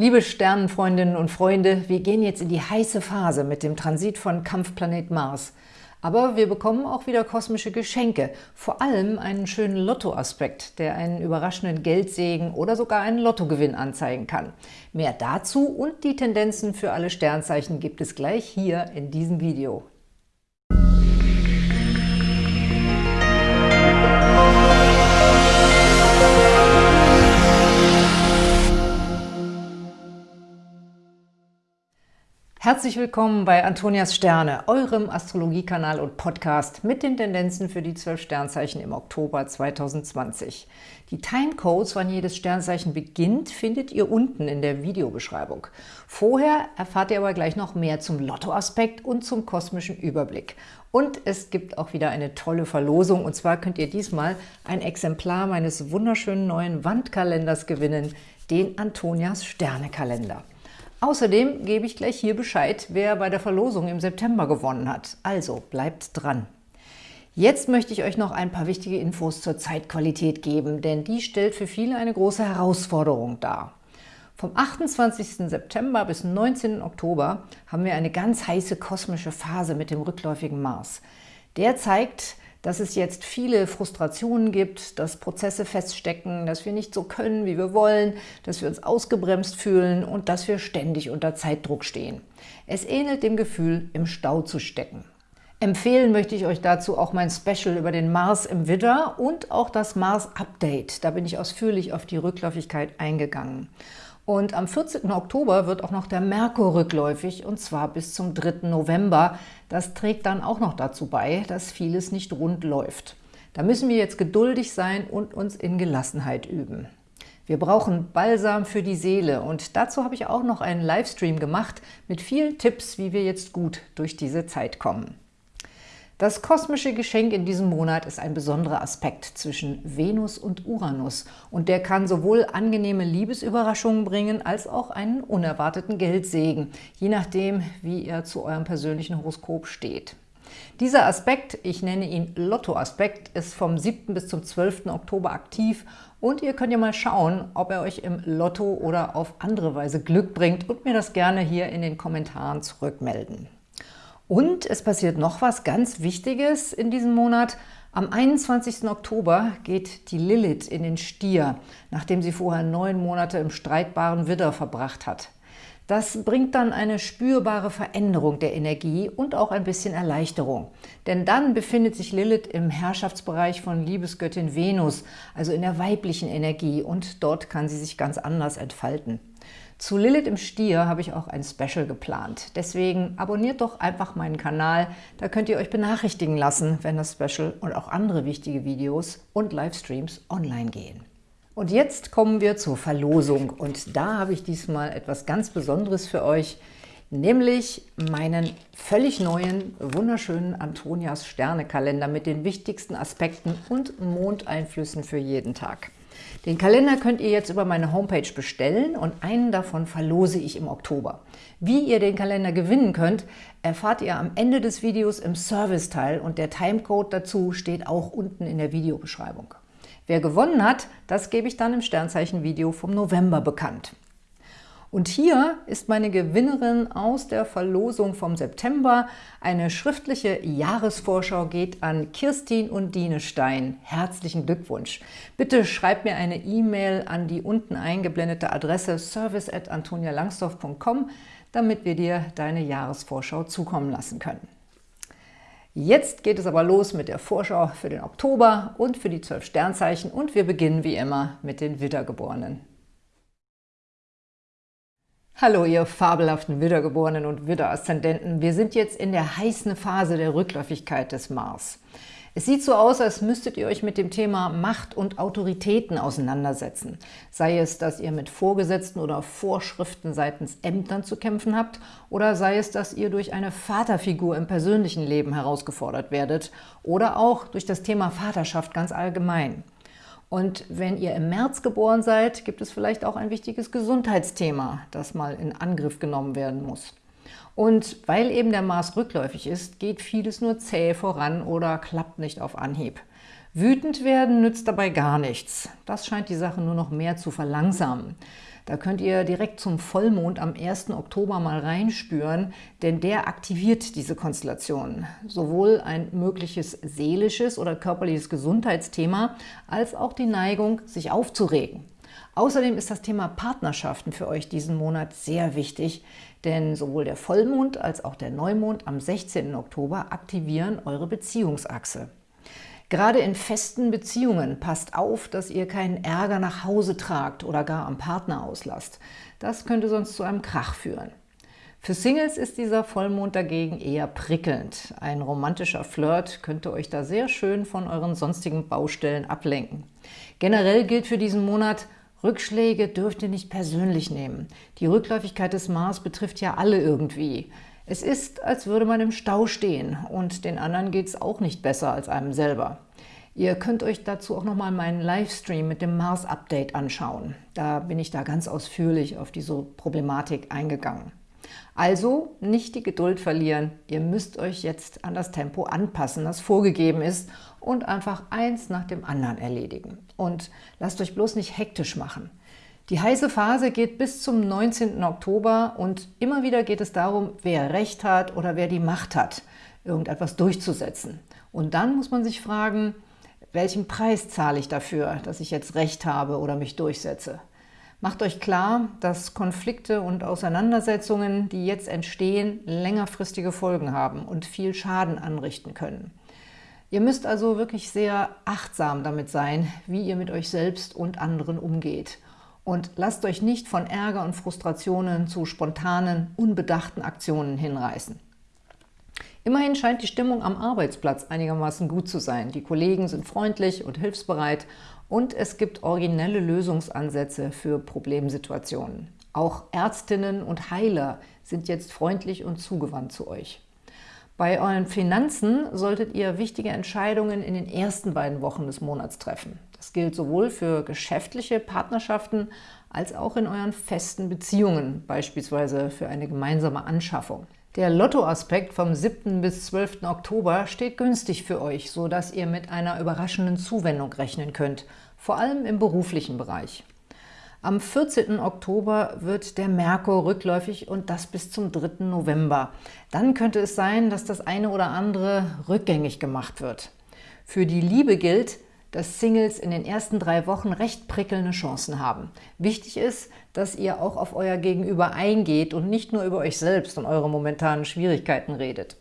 Liebe Sternenfreundinnen und Freunde, wir gehen jetzt in die heiße Phase mit dem Transit von Kampfplanet Mars. Aber wir bekommen auch wieder kosmische Geschenke, vor allem einen schönen Lottoaspekt, der einen überraschenden Geldsegen oder sogar einen Lottogewinn anzeigen kann. Mehr dazu und die Tendenzen für alle Sternzeichen gibt es gleich hier in diesem Video. Herzlich willkommen bei Antonias Sterne, eurem Astrologiekanal und Podcast mit den Tendenzen für die zwölf Sternzeichen im Oktober 2020. Die Timecodes, wann jedes Sternzeichen beginnt, findet ihr unten in der Videobeschreibung. Vorher erfahrt ihr aber gleich noch mehr zum Lottoaspekt und zum kosmischen Überblick. Und es gibt auch wieder eine tolle Verlosung, und zwar könnt ihr diesmal ein Exemplar meines wunderschönen neuen Wandkalenders gewinnen, den Antonias Sternekalender. Außerdem gebe ich gleich hier Bescheid, wer bei der Verlosung im September gewonnen hat. Also bleibt dran! Jetzt möchte ich euch noch ein paar wichtige Infos zur Zeitqualität geben, denn die stellt für viele eine große Herausforderung dar. Vom 28. September bis 19. Oktober haben wir eine ganz heiße kosmische Phase mit dem rückläufigen Mars. Der zeigt, dass es jetzt viele Frustrationen gibt, dass Prozesse feststecken, dass wir nicht so können, wie wir wollen, dass wir uns ausgebremst fühlen und dass wir ständig unter Zeitdruck stehen. Es ähnelt dem Gefühl, im Stau zu stecken. Empfehlen möchte ich euch dazu auch mein Special über den Mars im Widder und auch das Mars-Update. Da bin ich ausführlich auf die Rückläufigkeit eingegangen. Und am 14. Oktober wird auch noch der Merkur rückläufig, und zwar bis zum 3. November. Das trägt dann auch noch dazu bei, dass vieles nicht rund läuft. Da müssen wir jetzt geduldig sein und uns in Gelassenheit üben. Wir brauchen Balsam für die Seele und dazu habe ich auch noch einen Livestream gemacht mit vielen Tipps, wie wir jetzt gut durch diese Zeit kommen. Das kosmische Geschenk in diesem Monat ist ein besonderer Aspekt zwischen Venus und Uranus und der kann sowohl angenehme Liebesüberraschungen bringen, als auch einen unerwarteten Geldsegen, je nachdem, wie er zu eurem persönlichen Horoskop steht. Dieser Aspekt, ich nenne ihn Lotto-Aspekt, ist vom 7. bis zum 12. Oktober aktiv und ihr könnt ja mal schauen, ob er euch im Lotto oder auf andere Weise Glück bringt und mir das gerne hier in den Kommentaren zurückmelden. Und es passiert noch was ganz Wichtiges in diesem Monat. Am 21. Oktober geht die Lilith in den Stier, nachdem sie vorher neun Monate im streitbaren Widder verbracht hat. Das bringt dann eine spürbare Veränderung der Energie und auch ein bisschen Erleichterung. Denn dann befindet sich Lilith im Herrschaftsbereich von Liebesgöttin Venus, also in der weiblichen Energie, und dort kann sie sich ganz anders entfalten. Zu Lilith im Stier habe ich auch ein Special geplant. Deswegen abonniert doch einfach meinen Kanal, da könnt ihr euch benachrichtigen lassen, wenn das Special und auch andere wichtige Videos und Livestreams online gehen. Und jetzt kommen wir zur Verlosung und da habe ich diesmal etwas ganz Besonderes für euch, nämlich meinen völlig neuen, wunderschönen Antonias Sternekalender mit den wichtigsten Aspekten und Mondeinflüssen für jeden Tag. Den Kalender könnt ihr jetzt über meine Homepage bestellen und einen davon verlose ich im Oktober. Wie ihr den Kalender gewinnen könnt, erfahrt ihr am Ende des Videos im Serviceteil und der Timecode dazu steht auch unten in der Videobeschreibung. Wer gewonnen hat, das gebe ich dann im Sternzeichen-Video vom November bekannt. Und hier ist meine Gewinnerin aus der Verlosung vom September. Eine schriftliche Jahresvorschau geht an Kirstin und Dine Stein. Herzlichen Glückwunsch! Bitte schreib mir eine E-Mail an die unten eingeblendete Adresse service.antonialangsdorf.com, damit wir dir deine Jahresvorschau zukommen lassen können. Jetzt geht es aber los mit der Vorschau für den Oktober und für die zwölf Sternzeichen und wir beginnen wie immer mit den Widdergeborenen. Hallo, ihr fabelhaften Widdergeborenen und Widderaszendenten. Wir sind jetzt in der heißen Phase der Rückläufigkeit des Mars. Es sieht so aus, als müsstet ihr euch mit dem Thema Macht und Autoritäten auseinandersetzen. Sei es, dass ihr mit Vorgesetzten oder Vorschriften seitens Ämtern zu kämpfen habt, oder sei es, dass ihr durch eine Vaterfigur im persönlichen Leben herausgefordert werdet, oder auch durch das Thema Vaterschaft ganz allgemein. Und wenn ihr im März geboren seid, gibt es vielleicht auch ein wichtiges Gesundheitsthema, das mal in Angriff genommen werden muss. Und weil eben der Mars rückläufig ist, geht vieles nur zäh voran oder klappt nicht auf Anhieb. Wütend werden nützt dabei gar nichts. Das scheint die Sache nur noch mehr zu verlangsamen. Da könnt ihr direkt zum Vollmond am 1. Oktober mal reinspüren, denn der aktiviert diese Konstellation. Sowohl ein mögliches seelisches oder körperliches Gesundheitsthema, als auch die Neigung, sich aufzuregen. Außerdem ist das Thema Partnerschaften für euch diesen Monat sehr wichtig, denn sowohl der Vollmond als auch der Neumond am 16. Oktober aktivieren eure Beziehungsachse. Gerade in festen Beziehungen passt auf, dass ihr keinen Ärger nach Hause tragt oder gar am Partner auslasst. Das könnte sonst zu einem Krach führen. Für Singles ist dieser Vollmond dagegen eher prickelnd. Ein romantischer Flirt könnte euch da sehr schön von euren sonstigen Baustellen ablenken. Generell gilt für diesen Monat, Rückschläge dürft ihr nicht persönlich nehmen. Die Rückläufigkeit des Mars betrifft ja alle irgendwie. Es ist, als würde man im Stau stehen und den anderen geht es auch nicht besser als einem selber. Ihr könnt euch dazu auch nochmal meinen Livestream mit dem Mars-Update anschauen. Da bin ich da ganz ausführlich auf diese Problematik eingegangen. Also nicht die Geduld verlieren. Ihr müsst euch jetzt an das Tempo anpassen, das vorgegeben ist und einfach eins nach dem anderen erledigen. Und lasst euch bloß nicht hektisch machen. Die heiße Phase geht bis zum 19. Oktober und immer wieder geht es darum, wer Recht hat oder wer die Macht hat, irgendetwas durchzusetzen. Und dann muss man sich fragen, welchen Preis zahle ich dafür, dass ich jetzt Recht habe oder mich durchsetze? Macht euch klar, dass Konflikte und Auseinandersetzungen, die jetzt entstehen, längerfristige Folgen haben und viel Schaden anrichten können. Ihr müsst also wirklich sehr achtsam damit sein, wie ihr mit euch selbst und anderen umgeht – und lasst euch nicht von Ärger und Frustrationen zu spontanen, unbedachten Aktionen hinreißen. Immerhin scheint die Stimmung am Arbeitsplatz einigermaßen gut zu sein. Die Kollegen sind freundlich und hilfsbereit und es gibt originelle Lösungsansätze für Problemsituationen. Auch Ärztinnen und Heiler sind jetzt freundlich und zugewandt zu euch. Bei euren Finanzen solltet ihr wichtige Entscheidungen in den ersten beiden Wochen des Monats treffen. Das gilt sowohl für geschäftliche Partnerschaften als auch in euren festen Beziehungen, beispielsweise für eine gemeinsame Anschaffung. Der Lottoaspekt vom 7. bis 12. Oktober steht günstig für euch, sodass ihr mit einer überraschenden Zuwendung rechnen könnt, vor allem im beruflichen Bereich. Am 14. Oktober wird der Merkur rückläufig und das bis zum 3. November. Dann könnte es sein, dass das eine oder andere rückgängig gemacht wird. Für die Liebe gilt, dass Singles in den ersten drei Wochen recht prickelnde Chancen haben. Wichtig ist, dass ihr auch auf euer Gegenüber eingeht und nicht nur über euch selbst und eure momentanen Schwierigkeiten redet.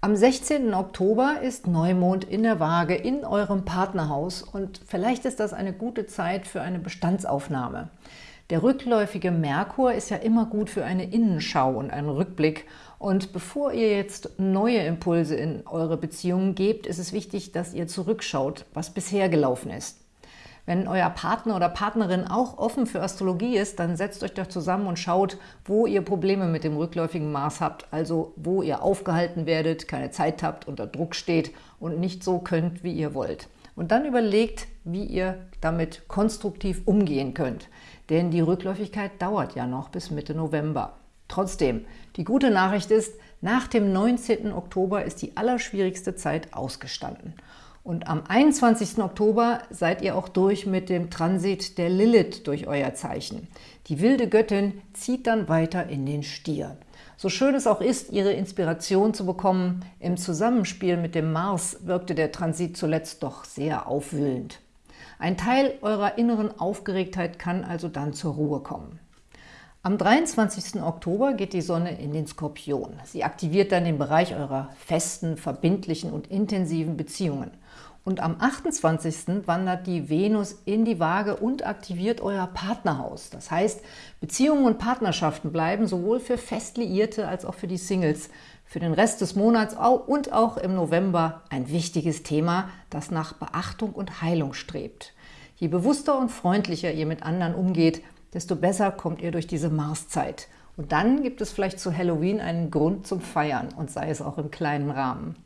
Am 16. Oktober ist Neumond in der Waage in eurem Partnerhaus und vielleicht ist das eine gute Zeit für eine Bestandsaufnahme. Der rückläufige Merkur ist ja immer gut für eine Innenschau und einen Rückblick. Und bevor ihr jetzt neue Impulse in eure Beziehungen gebt, ist es wichtig, dass ihr zurückschaut, was bisher gelaufen ist. Wenn euer Partner oder Partnerin auch offen für Astrologie ist, dann setzt euch doch zusammen und schaut, wo ihr Probleme mit dem rückläufigen Mars habt, also wo ihr aufgehalten werdet, keine Zeit habt, unter Druck steht und nicht so könnt, wie ihr wollt. Und dann überlegt, wie ihr damit konstruktiv umgehen könnt denn die Rückläufigkeit dauert ja noch bis Mitte November. Trotzdem, die gute Nachricht ist, nach dem 19. Oktober ist die allerschwierigste Zeit ausgestanden. Und am 21. Oktober seid ihr auch durch mit dem Transit der Lilith durch euer Zeichen. Die wilde Göttin zieht dann weiter in den Stier. So schön es auch ist, ihre Inspiration zu bekommen, im Zusammenspiel mit dem Mars wirkte der Transit zuletzt doch sehr aufwühlend. Ein Teil eurer inneren Aufgeregtheit kann also dann zur Ruhe kommen. Am 23. Oktober geht die Sonne in den Skorpion. Sie aktiviert dann den Bereich eurer festen, verbindlichen und intensiven Beziehungen. Und am 28. wandert die Venus in die Waage und aktiviert euer Partnerhaus. Das heißt, Beziehungen und Partnerschaften bleiben sowohl für Festliierte als auch für die Singles für den Rest des Monats und auch im November ein wichtiges Thema, das nach Beachtung und Heilung strebt. Je bewusster und freundlicher ihr mit anderen umgeht, desto besser kommt ihr durch diese Marszeit. Und dann gibt es vielleicht zu Halloween einen Grund zum Feiern und sei es auch im kleinen Rahmen.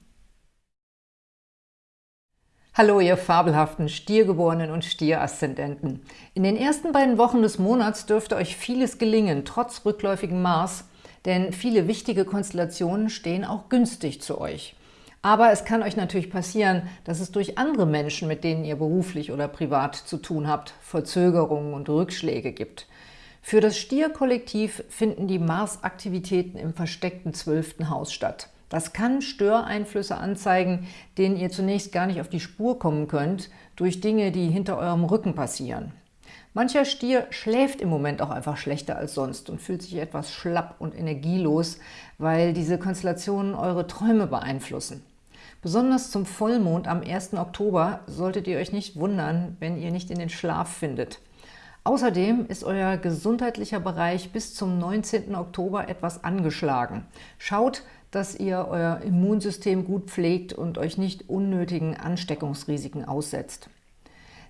Hallo, ihr fabelhaften Stiergeborenen und Stieraszendenten. In den ersten beiden Wochen des Monats dürfte euch vieles gelingen, trotz rückläufigem Mars, denn viele wichtige Konstellationen stehen auch günstig zu euch. Aber es kann euch natürlich passieren, dass es durch andere Menschen, mit denen ihr beruflich oder privat zu tun habt, Verzögerungen und Rückschläge gibt. Für das Stierkollektiv finden die Mars-Aktivitäten im versteckten zwölften Haus statt. Das kann Störeinflüsse anzeigen, denen ihr zunächst gar nicht auf die Spur kommen könnt, durch Dinge, die hinter eurem Rücken passieren. Mancher Stier schläft im Moment auch einfach schlechter als sonst und fühlt sich etwas schlapp und energielos, weil diese Konstellationen eure Träume beeinflussen. Besonders zum Vollmond am 1. Oktober solltet ihr euch nicht wundern, wenn ihr nicht in den Schlaf findet. Außerdem ist euer gesundheitlicher Bereich bis zum 19. Oktober etwas angeschlagen. Schaut, dass ihr euer Immunsystem gut pflegt und euch nicht unnötigen Ansteckungsrisiken aussetzt.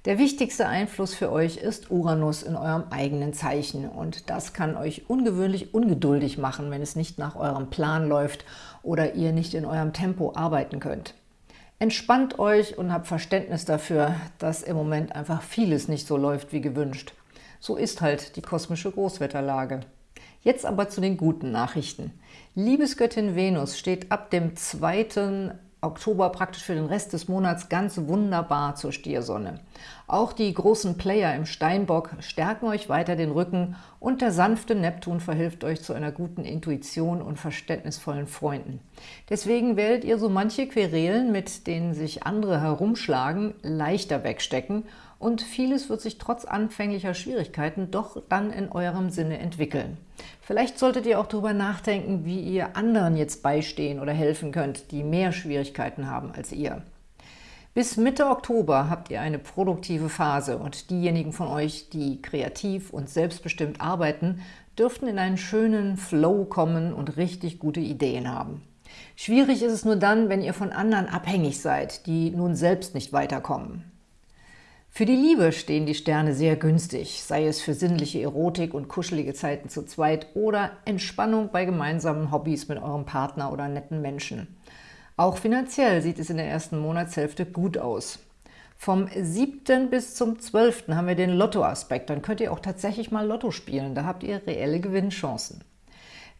Der wichtigste Einfluss für euch ist Uranus in eurem eigenen Zeichen und das kann euch ungewöhnlich ungeduldig machen, wenn es nicht nach eurem Plan läuft oder ihr nicht in eurem Tempo arbeiten könnt. Entspannt euch und habt Verständnis dafür, dass im Moment einfach vieles nicht so läuft wie gewünscht. So ist halt die kosmische Großwetterlage. Jetzt aber zu den guten Nachrichten. Liebesgöttin Venus steht ab dem 2. Oktober praktisch für den Rest des Monats ganz wunderbar zur Stiersonne. Auch die großen Player im Steinbock stärken euch weiter den Rücken und der sanfte Neptun verhilft euch zu einer guten Intuition und verständnisvollen Freunden. Deswegen werdet ihr so manche Querelen, mit denen sich andere herumschlagen, leichter wegstecken und vieles wird sich trotz anfänglicher Schwierigkeiten doch dann in eurem Sinne entwickeln. Vielleicht solltet ihr auch darüber nachdenken, wie ihr anderen jetzt beistehen oder helfen könnt, die mehr Schwierigkeiten haben als ihr. Bis Mitte Oktober habt ihr eine produktive Phase und diejenigen von euch, die kreativ und selbstbestimmt arbeiten, dürften in einen schönen Flow kommen und richtig gute Ideen haben. Schwierig ist es nur dann, wenn ihr von anderen abhängig seid, die nun selbst nicht weiterkommen. Für die Liebe stehen die Sterne sehr günstig, sei es für sinnliche Erotik und kuschelige Zeiten zu zweit oder Entspannung bei gemeinsamen Hobbys mit eurem Partner oder netten Menschen. Auch finanziell sieht es in der ersten Monatshälfte gut aus. Vom 7. bis zum 12. haben wir den Lottoaspekt. Dann könnt ihr auch tatsächlich mal Lotto spielen. Da habt ihr reelle Gewinnchancen.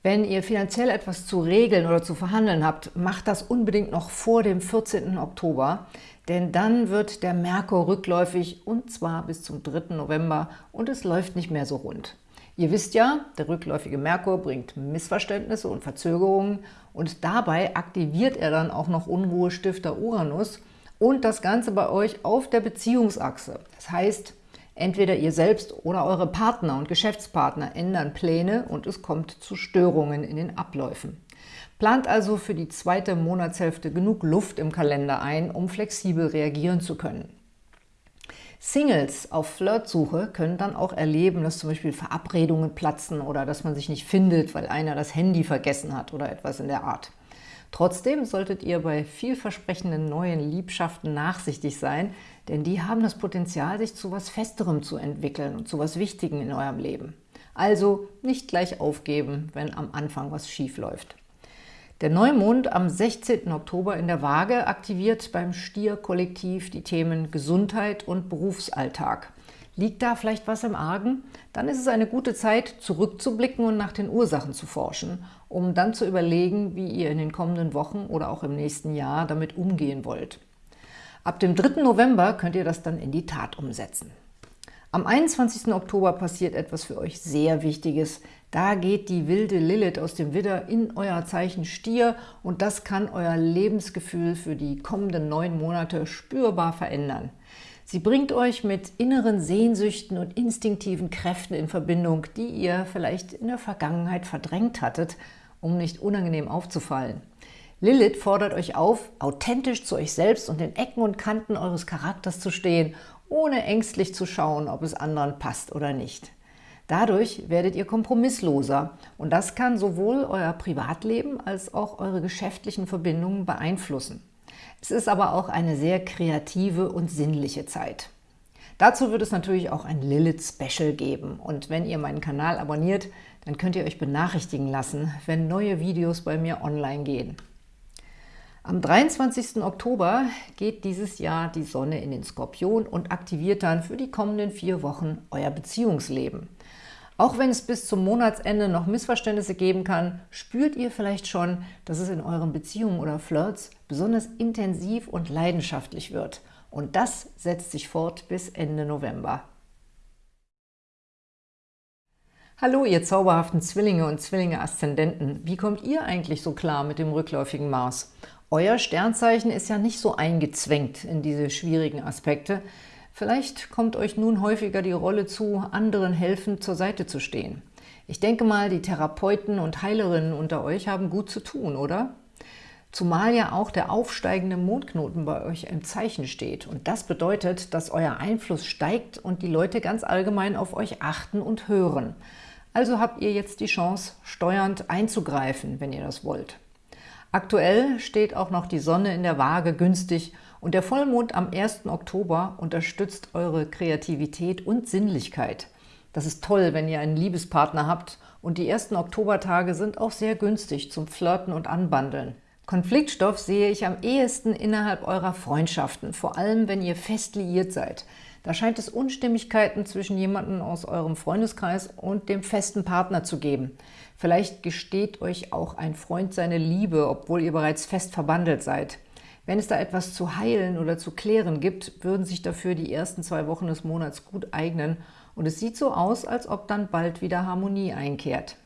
Wenn ihr finanziell etwas zu regeln oder zu verhandeln habt, macht das unbedingt noch vor dem 14. Oktober, denn dann wird der Merkur rückläufig und zwar bis zum 3. November und es läuft nicht mehr so rund. Ihr wisst ja, der rückläufige Merkur bringt Missverständnisse und Verzögerungen und dabei aktiviert er dann auch noch Unruhestifter Uranus und das Ganze bei euch auf der Beziehungsachse. Das heißt, Entweder ihr selbst oder eure Partner und Geschäftspartner ändern Pläne und es kommt zu Störungen in den Abläufen. Plant also für die zweite Monatshälfte genug Luft im Kalender ein, um flexibel reagieren zu können. Singles auf Flirtsuche können dann auch erleben, dass zum Beispiel Verabredungen platzen oder dass man sich nicht findet, weil einer das Handy vergessen hat oder etwas in der Art. Trotzdem solltet ihr bei vielversprechenden neuen Liebschaften nachsichtig sein, denn die haben das Potenzial, sich zu was Festerem zu entwickeln und zu was Wichtigem in eurem Leben. Also nicht gleich aufgeben, wenn am Anfang was schief läuft. Der Neumond am 16. Oktober in der Waage aktiviert beim Stier-Kollektiv die Themen Gesundheit und Berufsalltag. Liegt da vielleicht was im Argen? Dann ist es eine gute Zeit, zurückzublicken und nach den Ursachen zu forschen, um dann zu überlegen, wie ihr in den kommenden Wochen oder auch im nächsten Jahr damit umgehen wollt. Ab dem 3. November könnt ihr das dann in die Tat umsetzen. Am 21. Oktober passiert etwas für euch sehr Wichtiges. Da geht die wilde Lilith aus dem Widder in euer Zeichen Stier und das kann euer Lebensgefühl für die kommenden neun Monate spürbar verändern. Sie bringt euch mit inneren Sehnsüchten und instinktiven Kräften in Verbindung, die ihr vielleicht in der Vergangenheit verdrängt hattet, um nicht unangenehm aufzufallen. Lilith fordert euch auf, authentisch zu euch selbst und den Ecken und Kanten eures Charakters zu stehen, ohne ängstlich zu schauen, ob es anderen passt oder nicht. Dadurch werdet ihr kompromissloser und das kann sowohl euer Privatleben als auch eure geschäftlichen Verbindungen beeinflussen. Es ist aber auch eine sehr kreative und sinnliche Zeit. Dazu wird es natürlich auch ein Lilith-Special geben und wenn ihr meinen Kanal abonniert, dann könnt ihr euch benachrichtigen lassen, wenn neue Videos bei mir online gehen. Am 23. Oktober geht dieses Jahr die Sonne in den Skorpion und aktiviert dann für die kommenden vier Wochen euer Beziehungsleben. Auch wenn es bis zum Monatsende noch Missverständnisse geben kann, spürt ihr vielleicht schon, dass es in euren Beziehungen oder Flirts besonders intensiv und leidenschaftlich wird. Und das setzt sich fort bis Ende November. Hallo, ihr zauberhaften Zwillinge und Zwillinge-Aszendenten. Wie kommt ihr eigentlich so klar mit dem rückläufigen Mars? Euer Sternzeichen ist ja nicht so eingezwängt in diese schwierigen Aspekte. Vielleicht kommt euch nun häufiger die Rolle zu, anderen helfend zur Seite zu stehen. Ich denke mal, die Therapeuten und Heilerinnen unter euch haben gut zu tun, oder? Zumal ja auch der aufsteigende Mondknoten bei euch im Zeichen steht. Und das bedeutet, dass euer Einfluss steigt und die Leute ganz allgemein auf euch achten und hören. Also habt ihr jetzt die Chance, steuernd einzugreifen, wenn ihr das wollt. Aktuell steht auch noch die Sonne in der Waage günstig und der Vollmond am 1. Oktober unterstützt eure Kreativität und Sinnlichkeit. Das ist toll, wenn ihr einen Liebespartner habt und die ersten Oktobertage sind auch sehr günstig zum Flirten und Anbandeln. Konfliktstoff sehe ich am ehesten innerhalb eurer Freundschaften, vor allem wenn ihr fest liiert seid. Da scheint es Unstimmigkeiten zwischen jemandem aus eurem Freundeskreis und dem festen Partner zu geben. Vielleicht gesteht euch auch ein Freund seine Liebe, obwohl ihr bereits fest verbandelt seid. Wenn es da etwas zu heilen oder zu klären gibt, würden sich dafür die ersten zwei Wochen des Monats gut eignen und es sieht so aus, als ob dann bald wieder Harmonie einkehrt.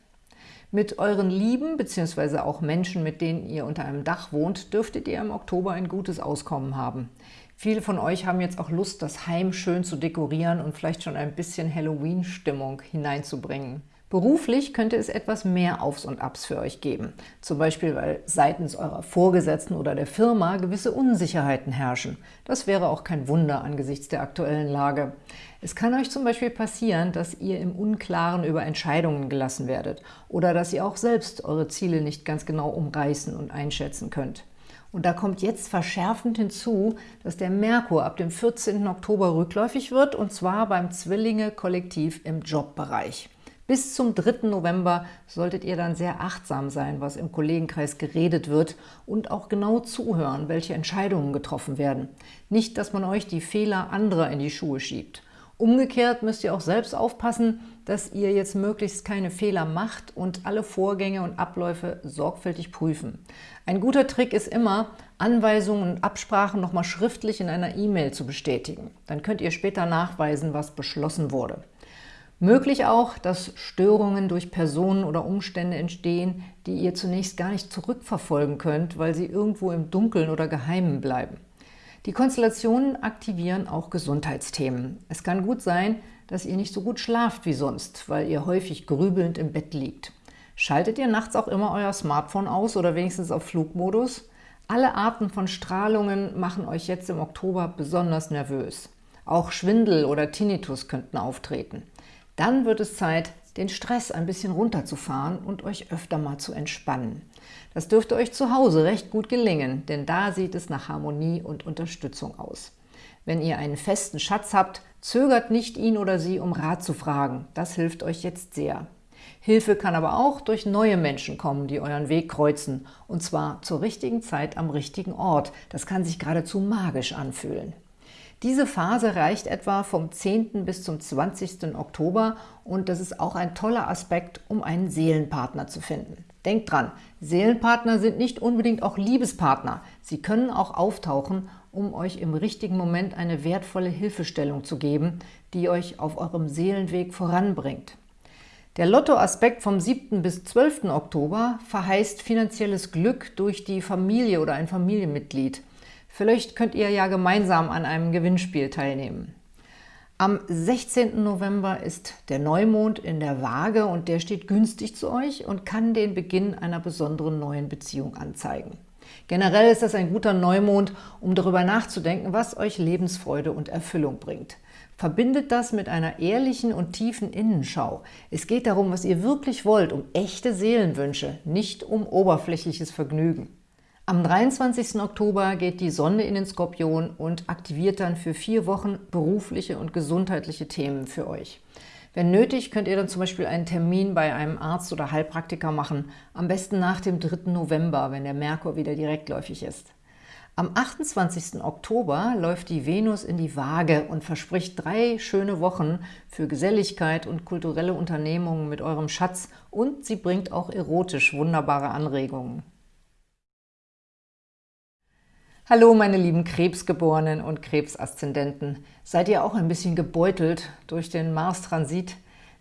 Mit euren Lieben bzw. auch Menschen, mit denen ihr unter einem Dach wohnt, dürftet ihr im Oktober ein gutes Auskommen haben. Viele von euch haben jetzt auch Lust, das Heim schön zu dekorieren und vielleicht schon ein bisschen Halloween-Stimmung hineinzubringen. Beruflich könnte es etwas mehr Aufs und Abs für euch geben. Zum Beispiel, weil seitens eurer Vorgesetzten oder der Firma gewisse Unsicherheiten herrschen. Das wäre auch kein Wunder angesichts der aktuellen Lage. Es kann euch zum Beispiel passieren, dass ihr im Unklaren über Entscheidungen gelassen werdet oder dass ihr auch selbst eure Ziele nicht ganz genau umreißen und einschätzen könnt. Und da kommt jetzt verschärfend hinzu, dass der Merkur ab dem 14. Oktober rückläufig wird, und zwar beim Zwillinge-Kollektiv im Jobbereich. Bis zum 3. November solltet ihr dann sehr achtsam sein, was im Kollegenkreis geredet wird und auch genau zuhören, welche Entscheidungen getroffen werden. Nicht, dass man euch die Fehler anderer in die Schuhe schiebt. Umgekehrt müsst ihr auch selbst aufpassen, dass ihr jetzt möglichst keine Fehler macht und alle Vorgänge und Abläufe sorgfältig prüfen. Ein guter Trick ist immer, Anweisungen und Absprachen nochmal schriftlich in einer E-Mail zu bestätigen. Dann könnt ihr später nachweisen, was beschlossen wurde. Möglich auch, dass Störungen durch Personen oder Umstände entstehen, die ihr zunächst gar nicht zurückverfolgen könnt, weil sie irgendwo im Dunkeln oder Geheimen bleiben. Die Konstellationen aktivieren auch Gesundheitsthemen. Es kann gut sein, dass ihr nicht so gut schlaft wie sonst, weil ihr häufig grübelnd im Bett liegt. Schaltet ihr nachts auch immer euer Smartphone aus oder wenigstens auf Flugmodus? Alle Arten von Strahlungen machen euch jetzt im Oktober besonders nervös. Auch Schwindel oder Tinnitus könnten auftreten. Dann wird es Zeit, den Stress ein bisschen runterzufahren und euch öfter mal zu entspannen. Das dürfte euch zu Hause recht gut gelingen, denn da sieht es nach Harmonie und Unterstützung aus. Wenn ihr einen festen Schatz habt, zögert nicht, ihn oder sie um Rat zu fragen. Das hilft euch jetzt sehr. Hilfe kann aber auch durch neue Menschen kommen, die euren Weg kreuzen, und zwar zur richtigen Zeit am richtigen Ort. Das kann sich geradezu magisch anfühlen. Diese Phase reicht etwa vom 10. bis zum 20. Oktober und das ist auch ein toller Aspekt, um einen Seelenpartner zu finden. Denkt dran, Seelenpartner sind nicht unbedingt auch Liebespartner. Sie können auch auftauchen, um euch im richtigen Moment eine wertvolle Hilfestellung zu geben, die euch auf eurem Seelenweg voranbringt. Der Lottoaspekt vom 7. bis 12. Oktober verheißt finanzielles Glück durch die Familie oder ein Familienmitglied. Vielleicht könnt ihr ja gemeinsam an einem Gewinnspiel teilnehmen. Am 16. November ist der Neumond in der Waage und der steht günstig zu euch und kann den Beginn einer besonderen neuen Beziehung anzeigen. Generell ist das ein guter Neumond, um darüber nachzudenken, was euch Lebensfreude und Erfüllung bringt. Verbindet das mit einer ehrlichen und tiefen Innenschau. Es geht darum, was ihr wirklich wollt, um echte Seelenwünsche, nicht um oberflächliches Vergnügen. Am 23. Oktober geht die Sonne in den Skorpion und aktiviert dann für vier Wochen berufliche und gesundheitliche Themen für euch. Wenn nötig, könnt ihr dann zum Beispiel einen Termin bei einem Arzt oder Heilpraktiker machen, am besten nach dem 3. November, wenn der Merkur wieder direktläufig ist. Am 28. Oktober läuft die Venus in die Waage und verspricht drei schöne Wochen für Geselligkeit und kulturelle Unternehmungen mit eurem Schatz und sie bringt auch erotisch wunderbare Anregungen. Hallo meine lieben Krebsgeborenen und Krebsaszendenten. Seid ihr auch ein bisschen gebeutelt durch den Mars-Transit?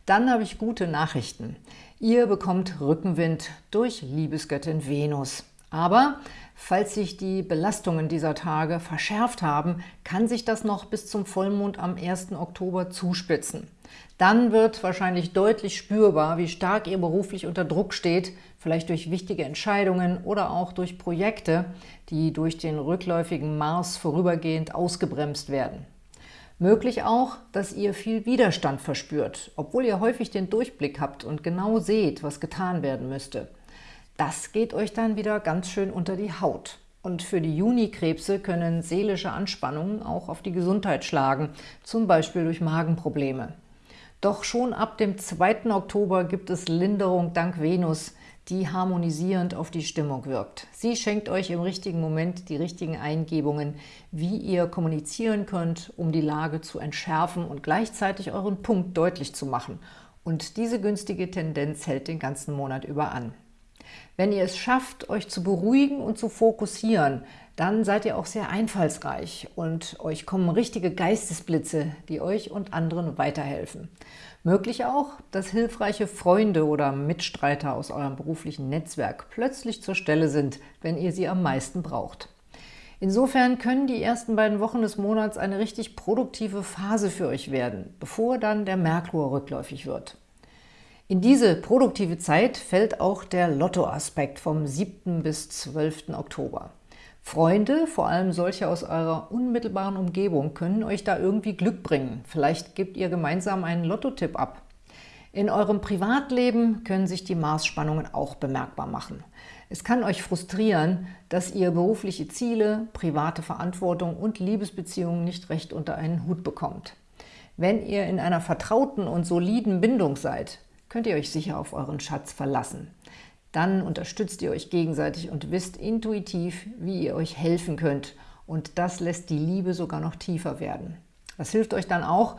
Dann habe ich gute Nachrichten. Ihr bekommt Rückenwind durch Liebesgöttin Venus. Aber falls sich die Belastungen dieser Tage verschärft haben, kann sich das noch bis zum Vollmond am 1. Oktober zuspitzen. Dann wird wahrscheinlich deutlich spürbar, wie stark ihr beruflich unter Druck steht, vielleicht durch wichtige Entscheidungen oder auch durch Projekte, die durch den rückläufigen Mars vorübergehend ausgebremst werden. Möglich auch, dass ihr viel Widerstand verspürt, obwohl ihr häufig den Durchblick habt und genau seht, was getan werden müsste. Das geht euch dann wieder ganz schön unter die Haut. Und für die Junikrebse können seelische Anspannungen auch auf die Gesundheit schlagen, zum Beispiel durch Magenprobleme. Doch schon ab dem 2. Oktober gibt es Linderung dank Venus, die harmonisierend auf die Stimmung wirkt. Sie schenkt euch im richtigen Moment die richtigen Eingebungen, wie ihr kommunizieren könnt, um die Lage zu entschärfen und gleichzeitig euren Punkt deutlich zu machen. Und diese günstige Tendenz hält den ganzen Monat über an. Wenn ihr es schafft, euch zu beruhigen und zu fokussieren, dann seid ihr auch sehr einfallsreich und euch kommen richtige Geistesblitze, die euch und anderen weiterhelfen. Möglich auch, dass hilfreiche Freunde oder Mitstreiter aus eurem beruflichen Netzwerk plötzlich zur Stelle sind, wenn ihr sie am meisten braucht. Insofern können die ersten beiden Wochen des Monats eine richtig produktive Phase für euch werden, bevor dann der Merkur rückläufig wird. In diese produktive Zeit fällt auch der Lottoaspekt vom 7. bis 12. Oktober. Freunde, vor allem solche aus eurer unmittelbaren Umgebung, können euch da irgendwie Glück bringen. Vielleicht gebt ihr gemeinsam einen Lottotipp ab. In eurem Privatleben können sich die Marsspannungen auch bemerkbar machen. Es kann euch frustrieren, dass ihr berufliche Ziele, private Verantwortung und Liebesbeziehungen nicht recht unter einen Hut bekommt. Wenn ihr in einer vertrauten und soliden Bindung seid, könnt ihr euch sicher auf euren Schatz verlassen. Dann unterstützt ihr euch gegenseitig und wisst intuitiv, wie ihr euch helfen könnt. Und das lässt die Liebe sogar noch tiefer werden. Das hilft euch dann auch,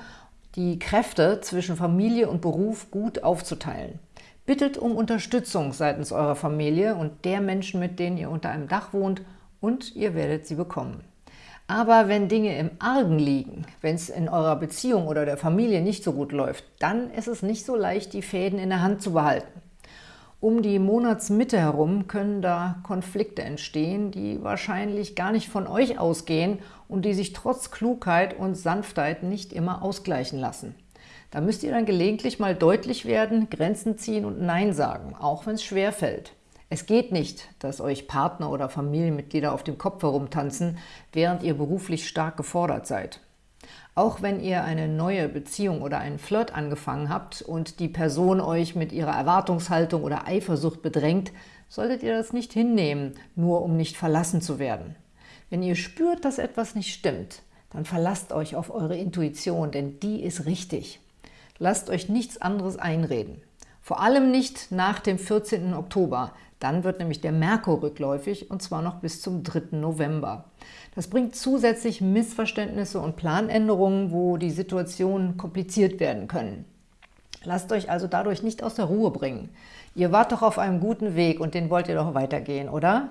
die Kräfte zwischen Familie und Beruf gut aufzuteilen. Bittet um Unterstützung seitens eurer Familie und der Menschen, mit denen ihr unter einem Dach wohnt, und ihr werdet sie bekommen. Aber wenn Dinge im Argen liegen, wenn es in eurer Beziehung oder der Familie nicht so gut läuft, dann ist es nicht so leicht, die Fäden in der Hand zu behalten. Um die Monatsmitte herum können da Konflikte entstehen, die wahrscheinlich gar nicht von euch ausgehen und die sich trotz Klugheit und Sanftheit nicht immer ausgleichen lassen. Da müsst ihr dann gelegentlich mal deutlich werden, Grenzen ziehen und Nein sagen, auch wenn es schwer fällt. Es geht nicht, dass euch Partner oder Familienmitglieder auf dem Kopf herumtanzen, während ihr beruflich stark gefordert seid. Auch wenn ihr eine neue Beziehung oder einen Flirt angefangen habt und die Person euch mit ihrer Erwartungshaltung oder Eifersucht bedrängt, solltet ihr das nicht hinnehmen, nur um nicht verlassen zu werden. Wenn ihr spürt, dass etwas nicht stimmt, dann verlasst euch auf eure Intuition, denn die ist richtig. Lasst euch nichts anderes einreden. Vor allem nicht nach dem 14. Oktober, dann wird nämlich der Merkur rückläufig und zwar noch bis zum 3. November. Das bringt zusätzlich Missverständnisse und Planänderungen, wo die Situationen kompliziert werden können. Lasst euch also dadurch nicht aus der Ruhe bringen. Ihr wart doch auf einem guten Weg und den wollt ihr doch weitergehen, oder?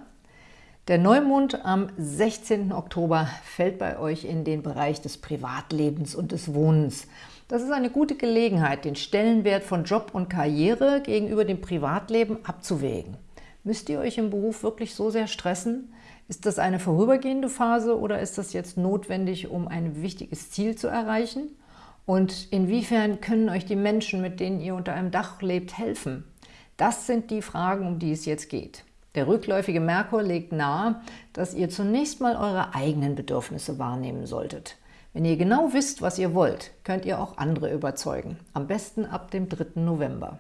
Der Neumond am 16. Oktober fällt bei euch in den Bereich des Privatlebens und des Wohnens. Das ist eine gute Gelegenheit, den Stellenwert von Job und Karriere gegenüber dem Privatleben abzuwägen. Müsst ihr euch im Beruf wirklich so sehr stressen? Ist das eine vorübergehende Phase oder ist das jetzt notwendig, um ein wichtiges Ziel zu erreichen? Und inwiefern können euch die Menschen, mit denen ihr unter einem Dach lebt, helfen? Das sind die Fragen, um die es jetzt geht. Der rückläufige Merkur legt nahe, dass ihr zunächst mal eure eigenen Bedürfnisse wahrnehmen solltet. Wenn ihr genau wisst, was ihr wollt, könnt ihr auch andere überzeugen. Am besten ab dem 3. November.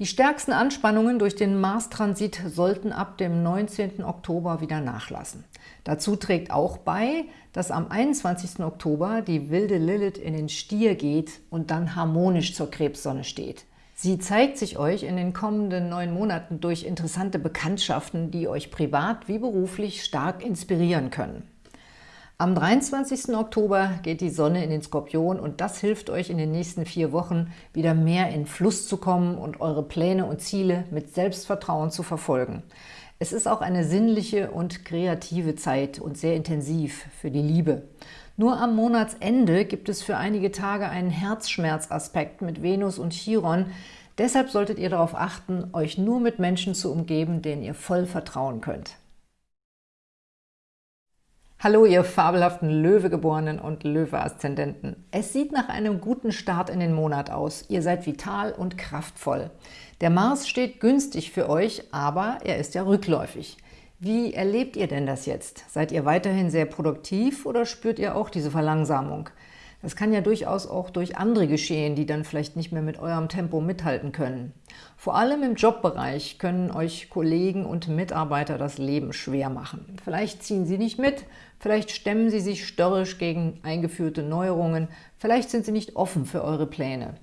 Die stärksten Anspannungen durch den Mars-Transit sollten ab dem 19. Oktober wieder nachlassen. Dazu trägt auch bei, dass am 21. Oktober die wilde Lilith in den Stier geht und dann harmonisch zur Krebssonne steht. Sie zeigt sich euch in den kommenden neun Monaten durch interessante Bekanntschaften, die euch privat wie beruflich stark inspirieren können. Am 23. Oktober geht die Sonne in den Skorpion und das hilft euch in den nächsten vier Wochen wieder mehr in Fluss zu kommen und eure Pläne und Ziele mit Selbstvertrauen zu verfolgen. Es ist auch eine sinnliche und kreative Zeit und sehr intensiv für die Liebe. Nur am Monatsende gibt es für einige Tage einen Herzschmerzaspekt mit Venus und Chiron. Deshalb solltet ihr darauf achten, euch nur mit Menschen zu umgeben, denen ihr voll vertrauen könnt. Hallo, ihr fabelhaften Löwegeborenen und Löwe-Aszendenten. Es sieht nach einem guten Start in den Monat aus. Ihr seid vital und kraftvoll. Der Mars steht günstig für euch, aber er ist ja rückläufig. Wie erlebt ihr denn das jetzt? Seid ihr weiterhin sehr produktiv oder spürt ihr auch diese Verlangsamung? Das kann ja durchaus auch durch andere geschehen, die dann vielleicht nicht mehr mit eurem Tempo mithalten können. Vor allem im Jobbereich können euch Kollegen und Mitarbeiter das Leben schwer machen. Vielleicht ziehen sie nicht mit, vielleicht stemmen sie sich störrisch gegen eingeführte Neuerungen, vielleicht sind sie nicht offen für eure Pläne.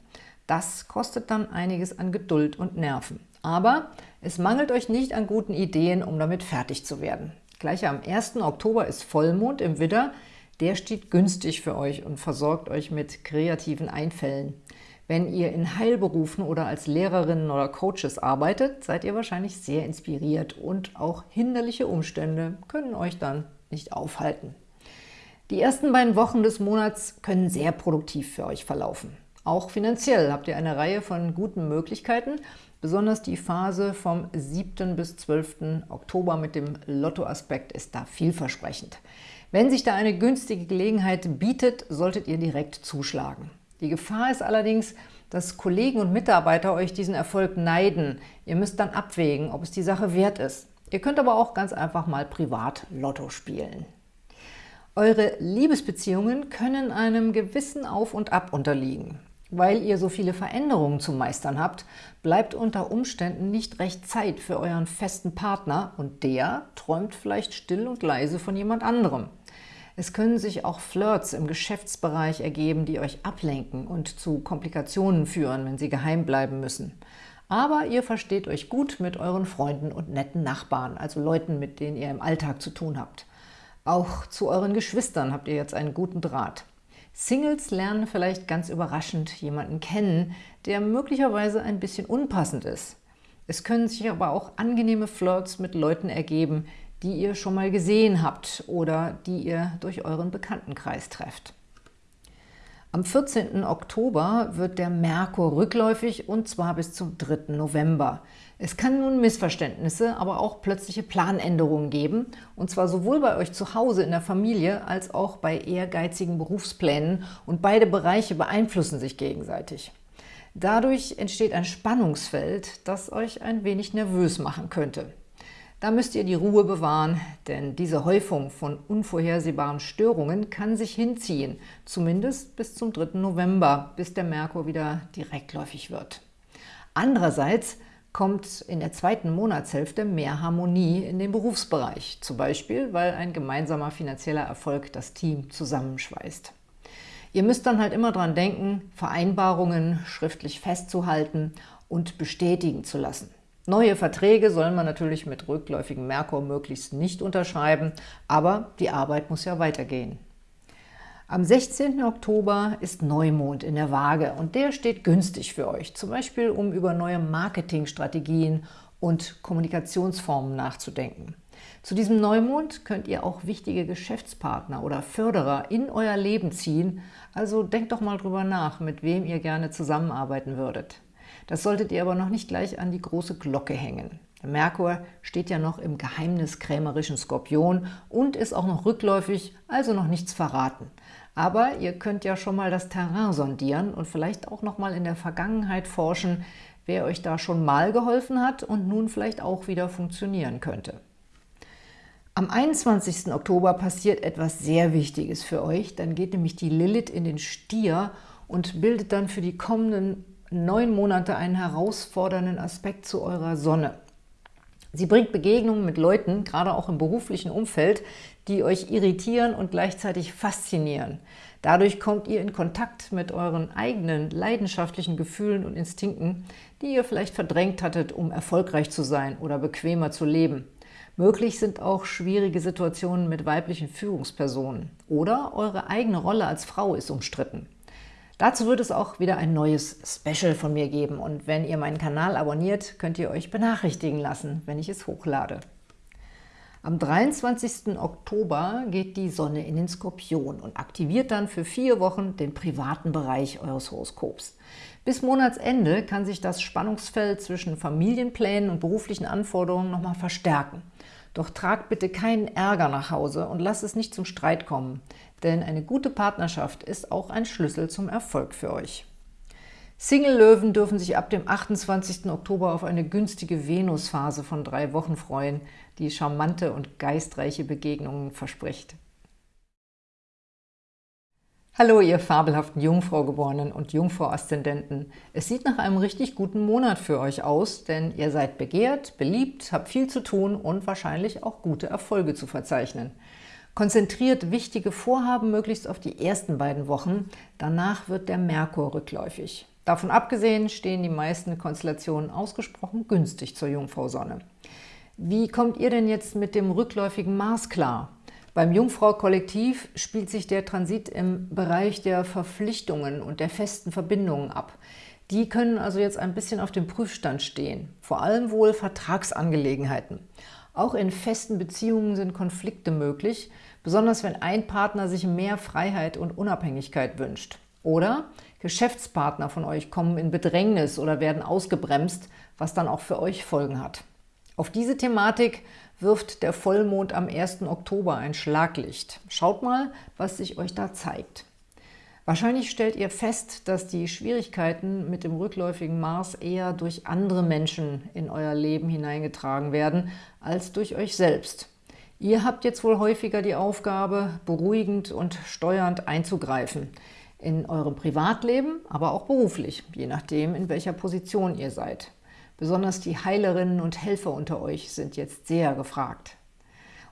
Das kostet dann einiges an Geduld und Nerven. Aber es mangelt euch nicht an guten Ideen, um damit fertig zu werden. Gleich am 1. Oktober ist Vollmond im Widder. Der steht günstig für euch und versorgt euch mit kreativen Einfällen. Wenn ihr in Heilberufen oder als Lehrerinnen oder Coaches arbeitet, seid ihr wahrscheinlich sehr inspiriert und auch hinderliche Umstände können euch dann nicht aufhalten. Die ersten beiden Wochen des Monats können sehr produktiv für euch verlaufen. Auch finanziell habt ihr eine Reihe von guten Möglichkeiten, Besonders die Phase vom 7. bis 12. Oktober mit dem Lottoaspekt ist da vielversprechend. Wenn sich da eine günstige Gelegenheit bietet, solltet ihr direkt zuschlagen. Die Gefahr ist allerdings, dass Kollegen und Mitarbeiter euch diesen Erfolg neiden. Ihr müsst dann abwägen, ob es die Sache wert ist. Ihr könnt aber auch ganz einfach mal privat Lotto spielen. Eure Liebesbeziehungen können einem gewissen Auf und Ab unterliegen. Weil ihr so viele Veränderungen zu meistern habt, bleibt unter Umständen nicht recht Zeit für euren festen Partner und der träumt vielleicht still und leise von jemand anderem. Es können sich auch Flirts im Geschäftsbereich ergeben, die euch ablenken und zu Komplikationen führen, wenn sie geheim bleiben müssen. Aber ihr versteht euch gut mit euren Freunden und netten Nachbarn, also Leuten, mit denen ihr im Alltag zu tun habt. Auch zu euren Geschwistern habt ihr jetzt einen guten Draht. Singles lernen vielleicht ganz überraschend jemanden kennen, der möglicherweise ein bisschen unpassend ist. Es können sich aber auch angenehme Flirts mit Leuten ergeben, die ihr schon mal gesehen habt oder die ihr durch euren Bekanntenkreis trefft. Am 14. Oktober wird der Merkur rückläufig und zwar bis zum 3. November. Es kann nun Missverständnisse, aber auch plötzliche Planänderungen geben, und zwar sowohl bei euch zu Hause in der Familie als auch bei ehrgeizigen Berufsplänen und beide Bereiche beeinflussen sich gegenseitig. Dadurch entsteht ein Spannungsfeld, das euch ein wenig nervös machen könnte. Da müsst ihr die Ruhe bewahren, denn diese Häufung von unvorhersehbaren Störungen kann sich hinziehen, zumindest bis zum 3. November, bis der Merkur wieder direktläufig wird. Andererseits kommt in der zweiten Monatshälfte mehr Harmonie in den Berufsbereich, zum Beispiel, weil ein gemeinsamer finanzieller Erfolg das Team zusammenschweißt. Ihr müsst dann halt immer dran denken, Vereinbarungen schriftlich festzuhalten und bestätigen zu lassen. Neue Verträge soll man natürlich mit rückläufigem Merkur möglichst nicht unterschreiben, aber die Arbeit muss ja weitergehen. Am 16. Oktober ist Neumond in der Waage und der steht günstig für euch, zum Beispiel um über neue Marketingstrategien und Kommunikationsformen nachzudenken. Zu diesem Neumond könnt ihr auch wichtige Geschäftspartner oder Förderer in euer Leben ziehen, also denkt doch mal drüber nach, mit wem ihr gerne zusammenarbeiten würdet. Das solltet ihr aber noch nicht gleich an die große Glocke hängen. Der Merkur steht ja noch im geheimniskrämerischen Skorpion und ist auch noch rückläufig, also noch nichts verraten. Aber ihr könnt ja schon mal das Terrain sondieren und vielleicht auch noch mal in der Vergangenheit forschen, wer euch da schon mal geholfen hat und nun vielleicht auch wieder funktionieren könnte. Am 21. Oktober passiert etwas sehr Wichtiges für euch. Dann geht nämlich die Lilith in den Stier und bildet dann für die kommenden neun Monate einen herausfordernden Aspekt zu eurer Sonne. Sie bringt Begegnungen mit Leuten, gerade auch im beruflichen Umfeld, die euch irritieren und gleichzeitig faszinieren. Dadurch kommt ihr in Kontakt mit euren eigenen leidenschaftlichen Gefühlen und Instinkten, die ihr vielleicht verdrängt hattet, um erfolgreich zu sein oder bequemer zu leben. Möglich sind auch schwierige Situationen mit weiblichen Führungspersonen. Oder eure eigene Rolle als Frau ist umstritten. Dazu wird es auch wieder ein neues Special von mir geben. Und wenn ihr meinen Kanal abonniert, könnt ihr euch benachrichtigen lassen, wenn ich es hochlade. Am 23. Oktober geht die Sonne in den Skorpion und aktiviert dann für vier Wochen den privaten Bereich eures Horoskops. Bis Monatsende kann sich das Spannungsfeld zwischen Familienplänen und beruflichen Anforderungen nochmal verstärken. Doch tragt bitte keinen Ärger nach Hause und lasst es nicht zum Streit kommen, denn eine gute Partnerschaft ist auch ein Schlüssel zum Erfolg für euch. Single-Löwen dürfen sich ab dem 28. Oktober auf eine günstige Venusphase von drei Wochen freuen, die charmante und geistreiche Begegnungen verspricht. Hallo, ihr fabelhaften Jungfrau-Geborenen und Jungfrau-Aszendenten. Es sieht nach einem richtig guten Monat für euch aus, denn ihr seid begehrt, beliebt, habt viel zu tun und wahrscheinlich auch gute Erfolge zu verzeichnen. Konzentriert wichtige Vorhaben möglichst auf die ersten beiden Wochen, danach wird der Merkur rückläufig. Davon abgesehen stehen die meisten Konstellationen ausgesprochen günstig zur Jungfrau-Sonne. Wie kommt ihr denn jetzt mit dem rückläufigen Mars klar? Beim Jungfrau-Kollektiv spielt sich der Transit im Bereich der Verpflichtungen und der festen Verbindungen ab. Die können also jetzt ein bisschen auf dem Prüfstand stehen, vor allem wohl Vertragsangelegenheiten. Auch in festen Beziehungen sind Konflikte möglich, besonders wenn ein Partner sich mehr Freiheit und Unabhängigkeit wünscht. Oder Geschäftspartner von euch kommen in Bedrängnis oder werden ausgebremst, was dann auch für euch Folgen hat. Auf diese Thematik wirft der Vollmond am 1. Oktober ein Schlaglicht. Schaut mal, was sich euch da zeigt. Wahrscheinlich stellt ihr fest, dass die Schwierigkeiten mit dem rückläufigen Mars eher durch andere Menschen in euer Leben hineingetragen werden, als durch euch selbst. Ihr habt jetzt wohl häufiger die Aufgabe, beruhigend und steuernd einzugreifen – in eurem Privatleben, aber auch beruflich, je nachdem, in welcher Position ihr seid. Besonders die Heilerinnen und Helfer unter euch sind jetzt sehr gefragt.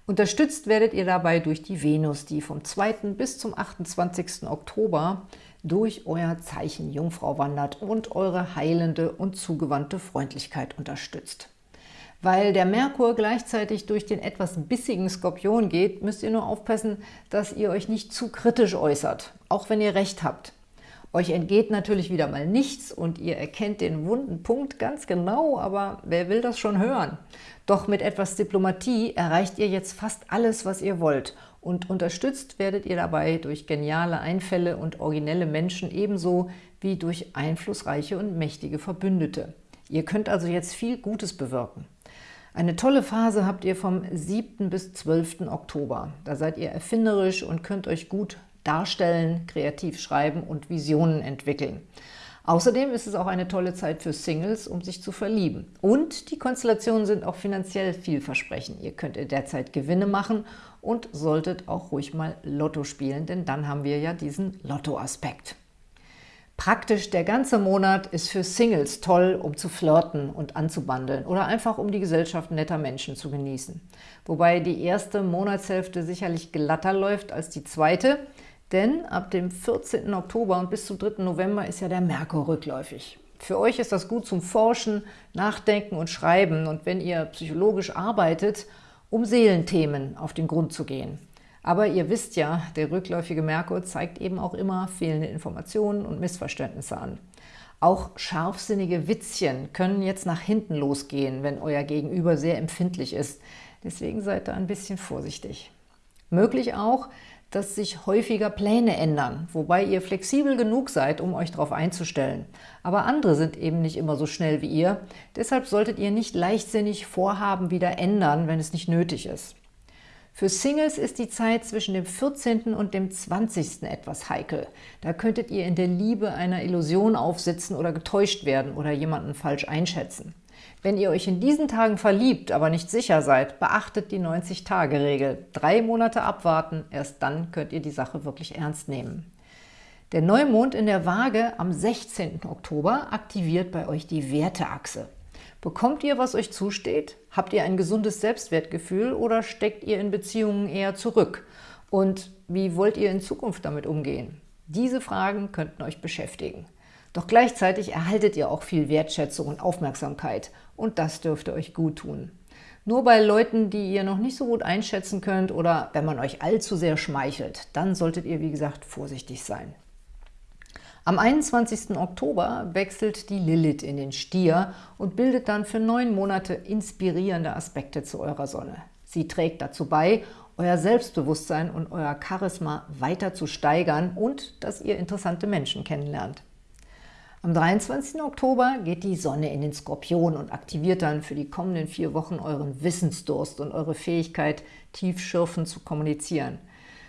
Unterstützt werdet ihr dabei durch die Venus, die vom 2. bis zum 28. Oktober durch euer Zeichen Jungfrau wandert und eure heilende und zugewandte Freundlichkeit unterstützt. Weil der Merkur gleichzeitig durch den etwas bissigen Skorpion geht, müsst ihr nur aufpassen, dass ihr euch nicht zu kritisch äußert, auch wenn ihr recht habt. Euch entgeht natürlich wieder mal nichts und ihr erkennt den wunden Punkt ganz genau, aber wer will das schon hören? Doch mit etwas Diplomatie erreicht ihr jetzt fast alles, was ihr wollt und unterstützt werdet ihr dabei durch geniale Einfälle und originelle Menschen ebenso wie durch einflussreiche und mächtige Verbündete. Ihr könnt also jetzt viel Gutes bewirken. Eine tolle Phase habt ihr vom 7. bis 12. Oktober. Da seid ihr erfinderisch und könnt euch gut darstellen, kreativ schreiben und Visionen entwickeln. Außerdem ist es auch eine tolle Zeit für Singles, um sich zu verlieben. Und die Konstellationen sind auch finanziell vielversprechend. Ihr könnt in der Zeit Gewinne machen und solltet auch ruhig mal Lotto spielen, denn dann haben wir ja diesen Lotto-Aspekt. Praktisch der ganze Monat ist für Singles toll, um zu flirten und anzubandeln oder einfach um die Gesellschaft netter Menschen zu genießen. Wobei die erste Monatshälfte sicherlich glatter läuft als die zweite, denn ab dem 14. Oktober und bis zum 3. November ist ja der Merkur rückläufig. Für euch ist das gut zum Forschen, Nachdenken und Schreiben und wenn ihr psychologisch arbeitet, um Seelenthemen auf den Grund zu gehen. Aber ihr wisst ja, der rückläufige Merkur zeigt eben auch immer fehlende Informationen und Missverständnisse an. Auch scharfsinnige Witzchen können jetzt nach hinten losgehen, wenn euer Gegenüber sehr empfindlich ist. Deswegen seid da ein bisschen vorsichtig. Möglich auch, dass sich häufiger Pläne ändern, wobei ihr flexibel genug seid, um euch darauf einzustellen. Aber andere sind eben nicht immer so schnell wie ihr. Deshalb solltet ihr nicht leichtsinnig Vorhaben wieder ändern, wenn es nicht nötig ist. Für Singles ist die Zeit zwischen dem 14. und dem 20. etwas heikel. Da könntet ihr in der Liebe einer Illusion aufsitzen oder getäuscht werden oder jemanden falsch einschätzen. Wenn ihr euch in diesen Tagen verliebt, aber nicht sicher seid, beachtet die 90-Tage-Regel. Drei Monate abwarten, erst dann könnt ihr die Sache wirklich ernst nehmen. Der Neumond in der Waage am 16. Oktober aktiviert bei euch die Werteachse. Bekommt ihr, was euch zusteht? Habt ihr ein gesundes Selbstwertgefühl oder steckt ihr in Beziehungen eher zurück? Und wie wollt ihr in Zukunft damit umgehen? Diese Fragen könnten euch beschäftigen. Doch gleichzeitig erhaltet ihr auch viel Wertschätzung und Aufmerksamkeit und das dürfte euch gut tun. Nur bei Leuten, die ihr noch nicht so gut einschätzen könnt oder wenn man euch allzu sehr schmeichelt, dann solltet ihr, wie gesagt, vorsichtig sein. Am 21. Oktober wechselt die Lilith in den Stier und bildet dann für neun Monate inspirierende Aspekte zu eurer Sonne. Sie trägt dazu bei, euer Selbstbewusstsein und euer Charisma weiter zu steigern und dass ihr interessante Menschen kennenlernt. Am 23. Oktober geht die Sonne in den Skorpion und aktiviert dann für die kommenden vier Wochen euren Wissensdurst und eure Fähigkeit, tiefschürfend zu kommunizieren.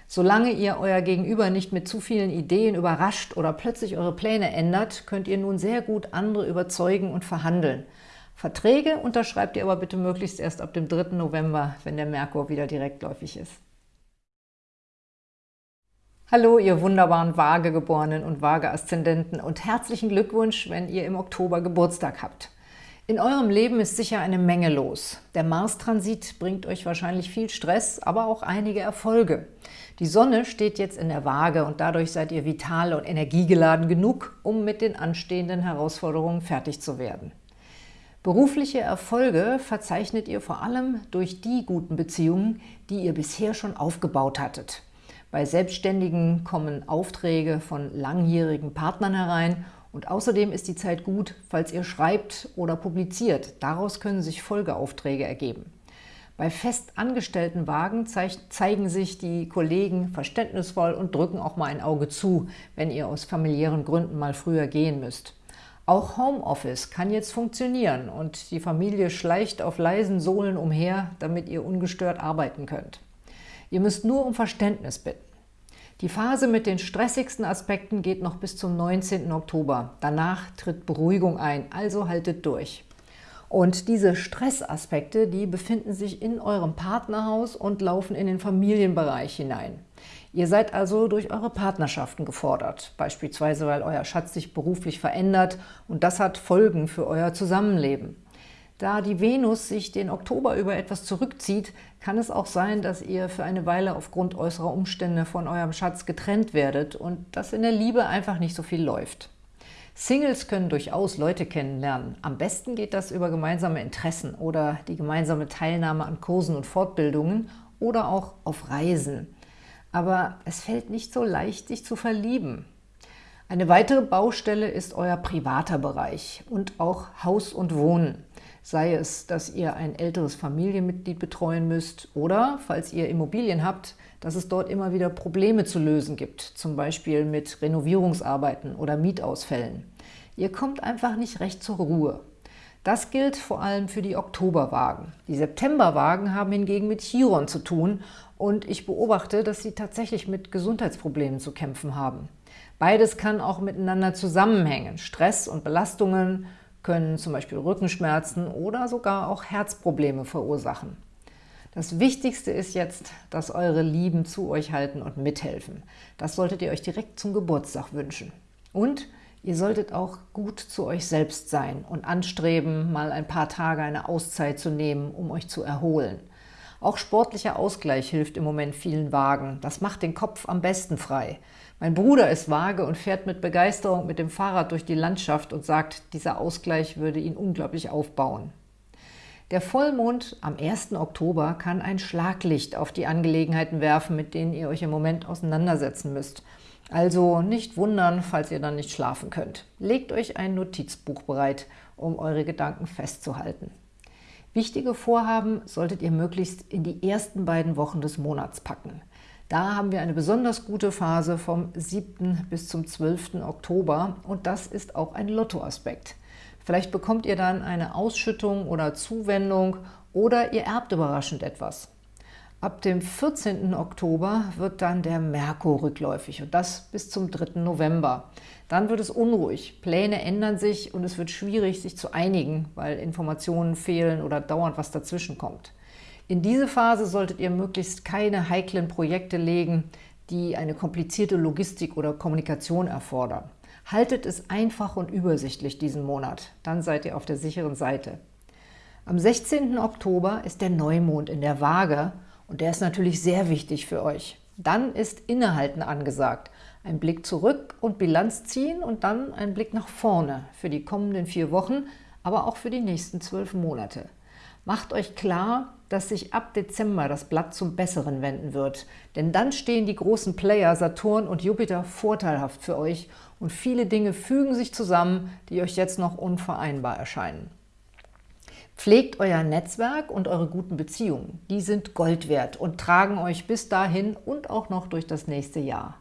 Solange ihr euer Gegenüber nicht mit zu vielen Ideen überrascht oder plötzlich eure Pläne ändert, könnt ihr nun sehr gut andere überzeugen und verhandeln. Verträge unterschreibt ihr aber bitte möglichst erst ab dem 3. November, wenn der Merkur wieder direktläufig ist. Hallo, ihr wunderbaren Waagegeborenen und Waage-Aszendenten und herzlichen Glückwunsch, wenn ihr im Oktober Geburtstag habt. In eurem Leben ist sicher eine Menge los. Der Mars-Transit bringt euch wahrscheinlich viel Stress, aber auch einige Erfolge. Die Sonne steht jetzt in der Waage und dadurch seid ihr vital und energiegeladen genug, um mit den anstehenden Herausforderungen fertig zu werden. Berufliche Erfolge verzeichnet ihr vor allem durch die guten Beziehungen, die ihr bisher schon aufgebaut hattet. Bei Selbstständigen kommen Aufträge von langjährigen Partnern herein und außerdem ist die Zeit gut, falls ihr schreibt oder publiziert. Daraus können sich Folgeaufträge ergeben. Bei festangestellten Wagen zeigen sich die Kollegen verständnisvoll und drücken auch mal ein Auge zu, wenn ihr aus familiären Gründen mal früher gehen müsst. Auch Homeoffice kann jetzt funktionieren und die Familie schleicht auf leisen Sohlen umher, damit ihr ungestört arbeiten könnt. Ihr müsst nur um Verständnis bitten. Die Phase mit den stressigsten Aspekten geht noch bis zum 19. Oktober. Danach tritt Beruhigung ein, also haltet durch. Und diese Stressaspekte, die befinden sich in eurem Partnerhaus und laufen in den Familienbereich hinein. Ihr seid also durch eure Partnerschaften gefordert, beispielsweise weil euer Schatz sich beruflich verändert und das hat Folgen für euer Zusammenleben. Da die Venus sich den Oktober über etwas zurückzieht, kann es auch sein, dass ihr für eine Weile aufgrund äußerer Umstände von eurem Schatz getrennt werdet und dass in der Liebe einfach nicht so viel läuft. Singles können durchaus Leute kennenlernen. Am besten geht das über gemeinsame Interessen oder die gemeinsame Teilnahme an Kursen und Fortbildungen oder auch auf Reisen aber es fällt nicht so leicht, sich zu verlieben. Eine weitere Baustelle ist euer privater Bereich und auch Haus und Wohnen. Sei es, dass ihr ein älteres Familienmitglied betreuen müsst oder, falls ihr Immobilien habt, dass es dort immer wieder Probleme zu lösen gibt, zum Beispiel mit Renovierungsarbeiten oder Mietausfällen. Ihr kommt einfach nicht recht zur Ruhe. Das gilt vor allem für die Oktoberwagen. Die Septemberwagen haben hingegen mit Chiron zu tun und ich beobachte, dass sie tatsächlich mit Gesundheitsproblemen zu kämpfen haben. Beides kann auch miteinander zusammenhängen. Stress und Belastungen können zum Beispiel Rückenschmerzen oder sogar auch Herzprobleme verursachen. Das Wichtigste ist jetzt, dass eure Lieben zu euch halten und mithelfen. Das solltet ihr euch direkt zum Geburtstag wünschen. Und ihr solltet auch gut zu euch selbst sein und anstreben, mal ein paar Tage eine Auszeit zu nehmen, um euch zu erholen. Auch sportlicher Ausgleich hilft im Moment vielen Wagen. Das macht den Kopf am besten frei. Mein Bruder ist vage und fährt mit Begeisterung mit dem Fahrrad durch die Landschaft und sagt, dieser Ausgleich würde ihn unglaublich aufbauen. Der Vollmond am 1. Oktober kann ein Schlaglicht auf die Angelegenheiten werfen, mit denen ihr euch im Moment auseinandersetzen müsst. Also nicht wundern, falls ihr dann nicht schlafen könnt. Legt euch ein Notizbuch bereit, um eure Gedanken festzuhalten. Wichtige Vorhaben solltet ihr möglichst in die ersten beiden Wochen des Monats packen. Da haben wir eine besonders gute Phase vom 7. bis zum 12. Oktober und das ist auch ein Lottoaspekt. Vielleicht bekommt ihr dann eine Ausschüttung oder Zuwendung oder ihr erbt überraschend etwas. Ab dem 14. Oktober wird dann der Merkur rückläufig und das bis zum 3. November. Dann wird es unruhig, Pläne ändern sich und es wird schwierig, sich zu einigen, weil Informationen fehlen oder dauernd was dazwischen kommt. In diese Phase solltet ihr möglichst keine heiklen Projekte legen, die eine komplizierte Logistik oder Kommunikation erfordern. Haltet es einfach und übersichtlich diesen Monat, dann seid ihr auf der sicheren Seite. Am 16. Oktober ist der Neumond in der Waage und der ist natürlich sehr wichtig für euch. Dann ist Innehalten angesagt. Ein Blick zurück und Bilanz ziehen und dann ein Blick nach vorne für die kommenden vier Wochen, aber auch für die nächsten zwölf Monate. Macht euch klar, dass sich ab Dezember das Blatt zum Besseren wenden wird. Denn dann stehen die großen Player Saturn und Jupiter vorteilhaft für euch und viele Dinge fügen sich zusammen, die euch jetzt noch unvereinbar erscheinen. Pflegt euer Netzwerk und eure guten Beziehungen. Die sind Gold wert und tragen euch bis dahin und auch noch durch das nächste Jahr.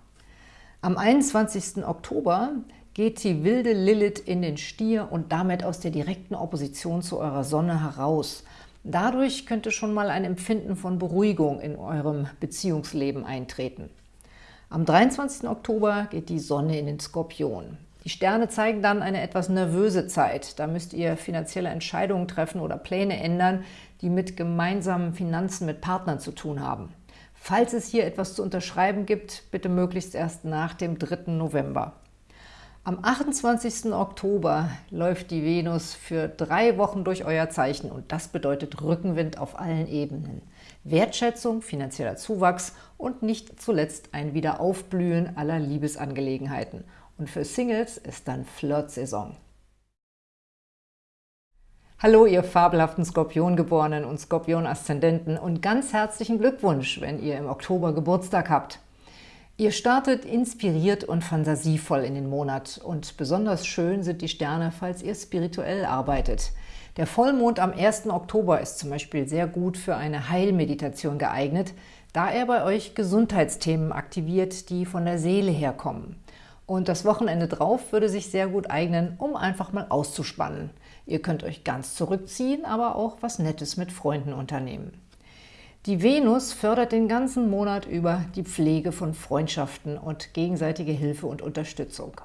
Am 21. Oktober geht die wilde Lilith in den Stier und damit aus der direkten Opposition zu eurer Sonne heraus. Dadurch könnte schon mal ein Empfinden von Beruhigung in eurem Beziehungsleben eintreten. Am 23. Oktober geht die Sonne in den Skorpion. Die Sterne zeigen dann eine etwas nervöse Zeit. Da müsst ihr finanzielle Entscheidungen treffen oder Pläne ändern, die mit gemeinsamen Finanzen mit Partnern zu tun haben. Falls es hier etwas zu unterschreiben gibt, bitte möglichst erst nach dem 3. November. Am 28. Oktober läuft die Venus für drei Wochen durch euer Zeichen und das bedeutet Rückenwind auf allen Ebenen. Wertschätzung, finanzieller Zuwachs und nicht zuletzt ein Wiederaufblühen aller Liebesangelegenheiten. Und für Singles ist dann Flirt-Saison. Hallo, ihr fabelhaften Skorpiongeborenen und Skorpion-Aszendenten und ganz herzlichen Glückwunsch, wenn ihr im Oktober Geburtstag habt. Ihr startet inspiriert und fantasievoll in den Monat und besonders schön sind die Sterne, falls ihr spirituell arbeitet. Der Vollmond am 1. Oktober ist zum Beispiel sehr gut für eine Heilmeditation geeignet, da er bei euch Gesundheitsthemen aktiviert, die von der Seele herkommen. Und das Wochenende drauf würde sich sehr gut eignen, um einfach mal auszuspannen. Ihr könnt euch ganz zurückziehen, aber auch was Nettes mit Freunden unternehmen. Die Venus fördert den ganzen Monat über die Pflege von Freundschaften und gegenseitige Hilfe und Unterstützung.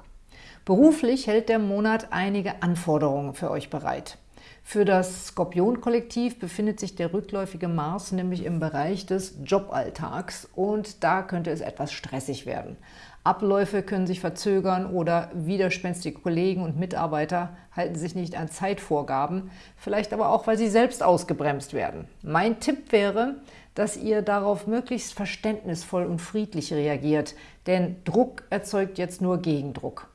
Beruflich hält der Monat einige Anforderungen für euch bereit. Für das Skorpion-Kollektiv befindet sich der rückläufige Mars nämlich im Bereich des Joballtags und da könnte es etwas stressig werden. Abläufe können sich verzögern oder widerspenstige Kollegen und Mitarbeiter halten sich nicht an Zeitvorgaben, vielleicht aber auch, weil sie selbst ausgebremst werden. Mein Tipp wäre, dass ihr darauf möglichst verständnisvoll und friedlich reagiert, denn Druck erzeugt jetzt nur Gegendruck.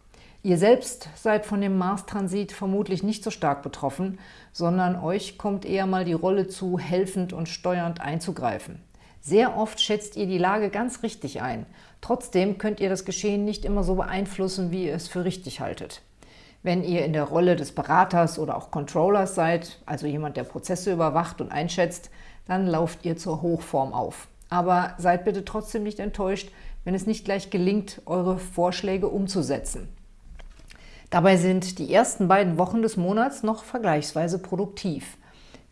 Ihr selbst seid von dem Mars-Transit vermutlich nicht so stark betroffen, sondern euch kommt eher mal die Rolle zu, helfend und steuernd einzugreifen. Sehr oft schätzt ihr die Lage ganz richtig ein. Trotzdem könnt ihr das Geschehen nicht immer so beeinflussen, wie ihr es für richtig haltet. Wenn ihr in der Rolle des Beraters oder auch Controllers seid, also jemand, der Prozesse überwacht und einschätzt, dann lauft ihr zur Hochform auf. Aber seid bitte trotzdem nicht enttäuscht, wenn es nicht gleich gelingt, eure Vorschläge umzusetzen. Dabei sind die ersten beiden Wochen des Monats noch vergleichsweise produktiv.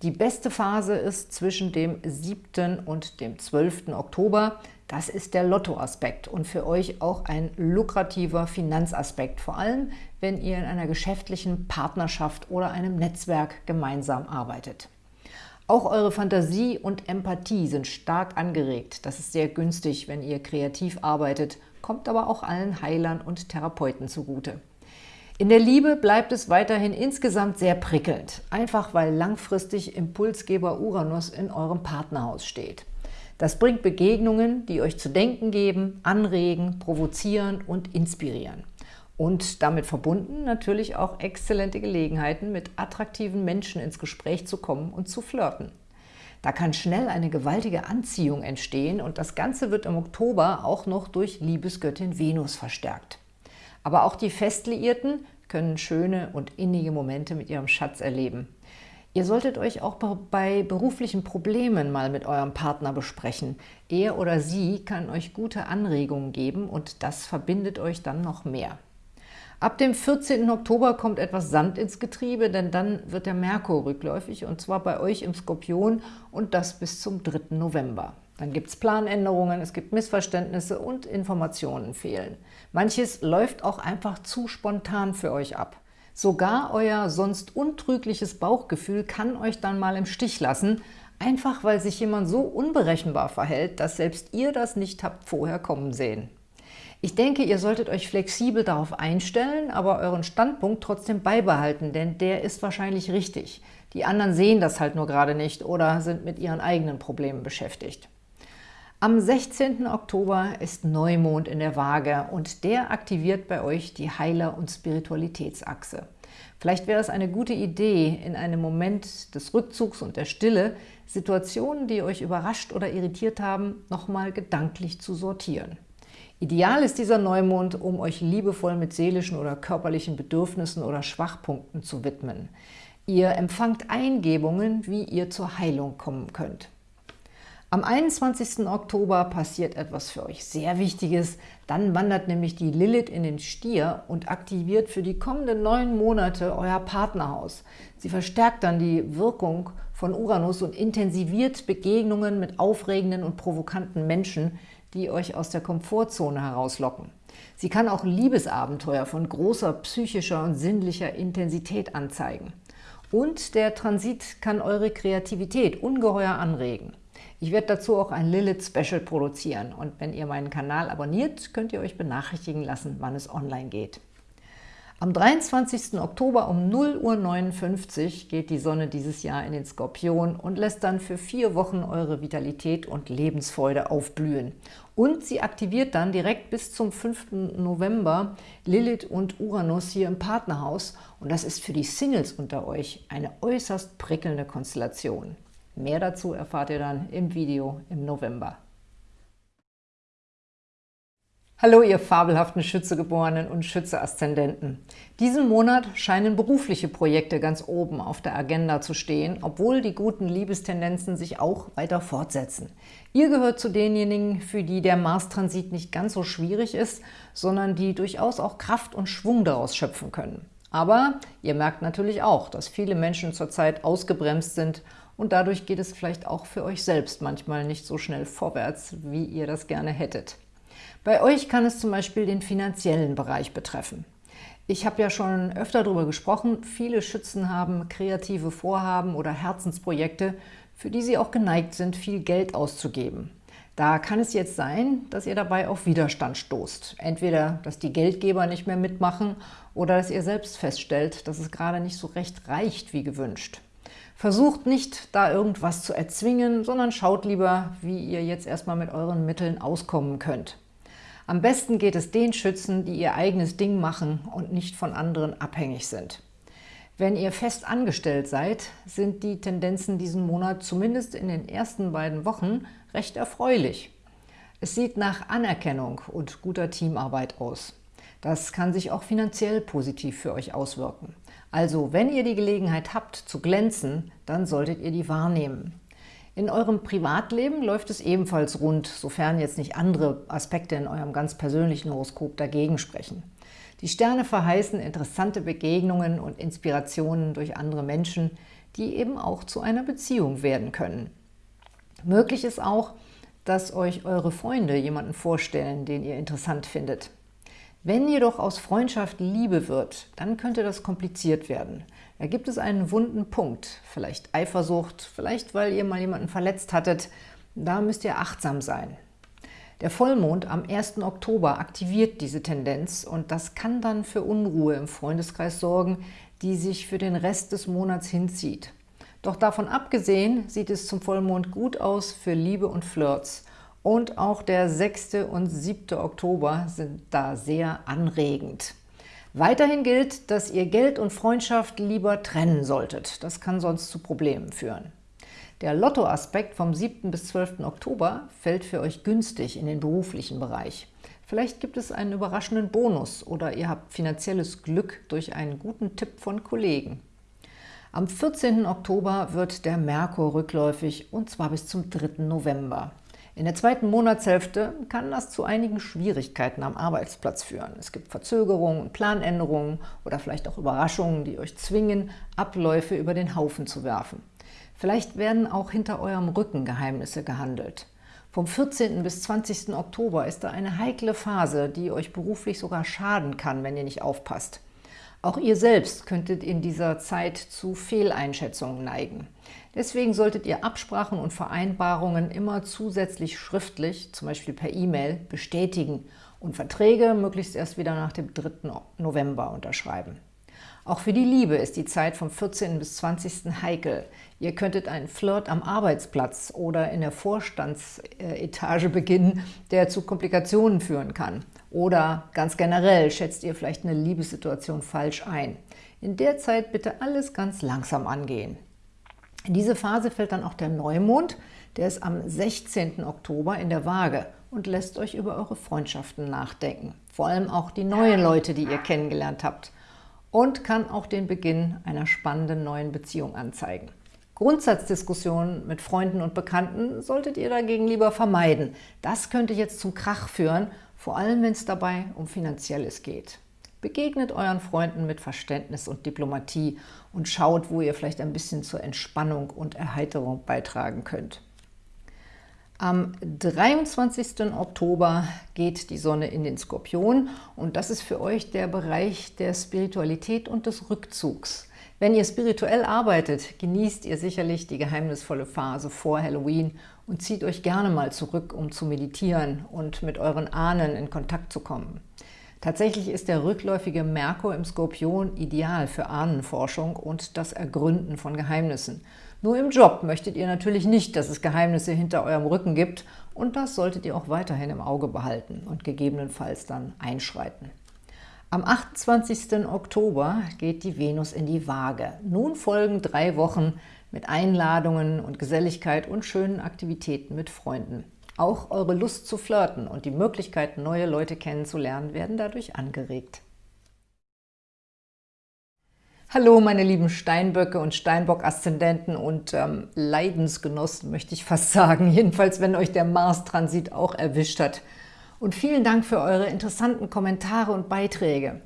Die beste Phase ist zwischen dem 7. und dem 12. Oktober. Das ist der Lottoaspekt und für euch auch ein lukrativer Finanzaspekt, vor allem wenn ihr in einer geschäftlichen Partnerschaft oder einem Netzwerk gemeinsam arbeitet. Auch eure Fantasie und Empathie sind stark angeregt. Das ist sehr günstig, wenn ihr kreativ arbeitet, kommt aber auch allen Heilern und Therapeuten zugute. In der Liebe bleibt es weiterhin insgesamt sehr prickelnd, einfach weil langfristig Impulsgeber Uranus in eurem Partnerhaus steht. Das bringt Begegnungen, die euch zu denken geben, anregen, provozieren und inspirieren. Und damit verbunden natürlich auch exzellente Gelegenheiten, mit attraktiven Menschen ins Gespräch zu kommen und zu flirten. Da kann schnell eine gewaltige Anziehung entstehen und das Ganze wird im Oktober auch noch durch Liebesgöttin Venus verstärkt. Aber auch die Festliierten können schöne und innige Momente mit ihrem Schatz erleben. Ihr solltet euch auch bei beruflichen Problemen mal mit eurem Partner besprechen. Er oder sie kann euch gute Anregungen geben und das verbindet euch dann noch mehr. Ab dem 14. Oktober kommt etwas Sand ins Getriebe, denn dann wird der Merkur rückläufig und zwar bei euch im Skorpion und das bis zum 3. November. Dann gibt es Planänderungen, es gibt Missverständnisse und Informationen fehlen. Manches läuft auch einfach zu spontan für euch ab. Sogar euer sonst untrügliches Bauchgefühl kann euch dann mal im Stich lassen, einfach weil sich jemand so unberechenbar verhält, dass selbst ihr das nicht habt vorher kommen sehen. Ich denke, ihr solltet euch flexibel darauf einstellen, aber euren Standpunkt trotzdem beibehalten, denn der ist wahrscheinlich richtig. Die anderen sehen das halt nur gerade nicht oder sind mit ihren eigenen Problemen beschäftigt. Am 16. Oktober ist Neumond in der Waage und der aktiviert bei euch die Heiler- und Spiritualitätsachse. Vielleicht wäre es eine gute Idee, in einem Moment des Rückzugs und der Stille Situationen, die euch überrascht oder irritiert haben, nochmal gedanklich zu sortieren. Ideal ist dieser Neumond, um euch liebevoll mit seelischen oder körperlichen Bedürfnissen oder Schwachpunkten zu widmen. Ihr empfangt Eingebungen, wie ihr zur Heilung kommen könnt. Am 21. Oktober passiert etwas für euch sehr Wichtiges. Dann wandert nämlich die Lilith in den Stier und aktiviert für die kommenden neun Monate euer Partnerhaus. Sie verstärkt dann die Wirkung von Uranus und intensiviert Begegnungen mit aufregenden und provokanten Menschen, die euch aus der Komfortzone herauslocken. Sie kann auch Liebesabenteuer von großer psychischer und sinnlicher Intensität anzeigen. Und der Transit kann eure Kreativität ungeheuer anregen. Ich werde dazu auch ein Lilith-Special produzieren und wenn ihr meinen Kanal abonniert, könnt ihr euch benachrichtigen lassen, wann es online geht. Am 23. Oktober um 0.59 Uhr geht die Sonne dieses Jahr in den Skorpion und lässt dann für vier Wochen eure Vitalität und Lebensfreude aufblühen. Und sie aktiviert dann direkt bis zum 5. November Lilith und Uranus hier im Partnerhaus und das ist für die Singles unter euch eine äußerst prickelnde Konstellation. Mehr dazu erfahrt ihr dann im Video im November. Hallo, ihr fabelhaften Schützegeborenen und Schütze-Aszendenten. Diesen Monat scheinen berufliche Projekte ganz oben auf der Agenda zu stehen, obwohl die guten Liebestendenzen sich auch weiter fortsetzen. Ihr gehört zu denjenigen, für die der Mars-Transit nicht ganz so schwierig ist, sondern die durchaus auch Kraft und Schwung daraus schöpfen können. Aber ihr merkt natürlich auch, dass viele Menschen zurzeit ausgebremst sind und dadurch geht es vielleicht auch für euch selbst manchmal nicht so schnell vorwärts, wie ihr das gerne hättet. Bei euch kann es zum Beispiel den finanziellen Bereich betreffen. Ich habe ja schon öfter darüber gesprochen, viele Schützen haben kreative Vorhaben oder Herzensprojekte, für die sie auch geneigt sind, viel Geld auszugeben. Da kann es jetzt sein, dass ihr dabei auf Widerstand stoßt. Entweder, dass die Geldgeber nicht mehr mitmachen oder dass ihr selbst feststellt, dass es gerade nicht so recht reicht wie gewünscht. Versucht nicht, da irgendwas zu erzwingen, sondern schaut lieber, wie ihr jetzt erstmal mit euren Mitteln auskommen könnt. Am besten geht es den Schützen, die ihr eigenes Ding machen und nicht von anderen abhängig sind. Wenn ihr fest angestellt seid, sind die Tendenzen diesen Monat zumindest in den ersten beiden Wochen recht erfreulich. Es sieht nach Anerkennung und guter Teamarbeit aus. Das kann sich auch finanziell positiv für euch auswirken. Also, wenn ihr die Gelegenheit habt, zu glänzen, dann solltet ihr die wahrnehmen. In eurem Privatleben läuft es ebenfalls rund, sofern jetzt nicht andere Aspekte in eurem ganz persönlichen Horoskop dagegen sprechen. Die Sterne verheißen interessante Begegnungen und Inspirationen durch andere Menschen, die eben auch zu einer Beziehung werden können. Möglich ist auch, dass euch eure Freunde jemanden vorstellen, den ihr interessant findet. Wenn jedoch aus Freundschaft Liebe wird, dann könnte das kompliziert werden. Da gibt es einen wunden Punkt, vielleicht Eifersucht, vielleicht weil ihr mal jemanden verletzt hattet. Da müsst ihr achtsam sein. Der Vollmond am 1. Oktober aktiviert diese Tendenz und das kann dann für Unruhe im Freundeskreis sorgen, die sich für den Rest des Monats hinzieht. Doch davon abgesehen sieht es zum Vollmond gut aus für Liebe und Flirts und auch der 6. und 7. Oktober sind da sehr anregend. Weiterhin gilt, dass ihr Geld und Freundschaft lieber trennen solltet. Das kann sonst zu Problemen führen. Der Lottoaspekt vom 7. bis 12. Oktober fällt für euch günstig in den beruflichen Bereich. Vielleicht gibt es einen überraschenden Bonus oder ihr habt finanzielles Glück durch einen guten Tipp von Kollegen. Am 14. Oktober wird der Merkur rückläufig und zwar bis zum 3. November. In der zweiten Monatshälfte kann das zu einigen Schwierigkeiten am Arbeitsplatz führen. Es gibt Verzögerungen, Planänderungen oder vielleicht auch Überraschungen, die euch zwingen, Abläufe über den Haufen zu werfen. Vielleicht werden auch hinter eurem Rücken Geheimnisse gehandelt. Vom 14. bis 20. Oktober ist da eine heikle Phase, die euch beruflich sogar schaden kann, wenn ihr nicht aufpasst. Auch ihr selbst könntet in dieser Zeit zu Fehleinschätzungen neigen. Deswegen solltet ihr Absprachen und Vereinbarungen immer zusätzlich schriftlich, zum Beispiel per E-Mail, bestätigen und Verträge möglichst erst wieder nach dem 3. November unterschreiben. Auch für die Liebe ist die Zeit vom 14. bis 20. heikel. Ihr könntet einen Flirt am Arbeitsplatz oder in der Vorstandsetage beginnen, der zu Komplikationen führen kann. Oder ganz generell schätzt ihr vielleicht eine Liebessituation falsch ein. In der Zeit bitte alles ganz langsam angehen. In diese Phase fällt dann auch der Neumond, der ist am 16. Oktober in der Waage und lässt euch über eure Freundschaften nachdenken. Vor allem auch die neuen Leute, die ihr kennengelernt habt und kann auch den Beginn einer spannenden neuen Beziehung anzeigen. Grundsatzdiskussionen mit Freunden und Bekannten solltet ihr dagegen lieber vermeiden. Das könnte jetzt zum Krach führen, vor allem wenn es dabei um Finanzielles geht. Begegnet euren Freunden mit Verständnis und Diplomatie und schaut, wo ihr vielleicht ein bisschen zur Entspannung und Erheiterung beitragen könnt. Am 23. Oktober geht die Sonne in den Skorpion und das ist für euch der Bereich der Spiritualität und des Rückzugs. Wenn ihr spirituell arbeitet, genießt ihr sicherlich die geheimnisvolle Phase vor Halloween und zieht euch gerne mal zurück, um zu meditieren und mit euren Ahnen in Kontakt zu kommen. Tatsächlich ist der rückläufige Merkur im Skorpion ideal für Ahnenforschung und das Ergründen von Geheimnissen – nur im Job möchtet ihr natürlich nicht, dass es Geheimnisse hinter eurem Rücken gibt und das solltet ihr auch weiterhin im Auge behalten und gegebenenfalls dann einschreiten. Am 28. Oktober geht die Venus in die Waage. Nun folgen drei Wochen mit Einladungen und Geselligkeit und schönen Aktivitäten mit Freunden. Auch eure Lust zu flirten und die Möglichkeit, neue Leute kennenzulernen, werden dadurch angeregt. Hallo meine lieben Steinböcke und Steinbock-Aszendenten und ähm, Leidensgenossen, möchte ich fast sagen. Jedenfalls, wenn euch der Mars-Transit auch erwischt hat. Und vielen Dank für eure interessanten Kommentare und Beiträge.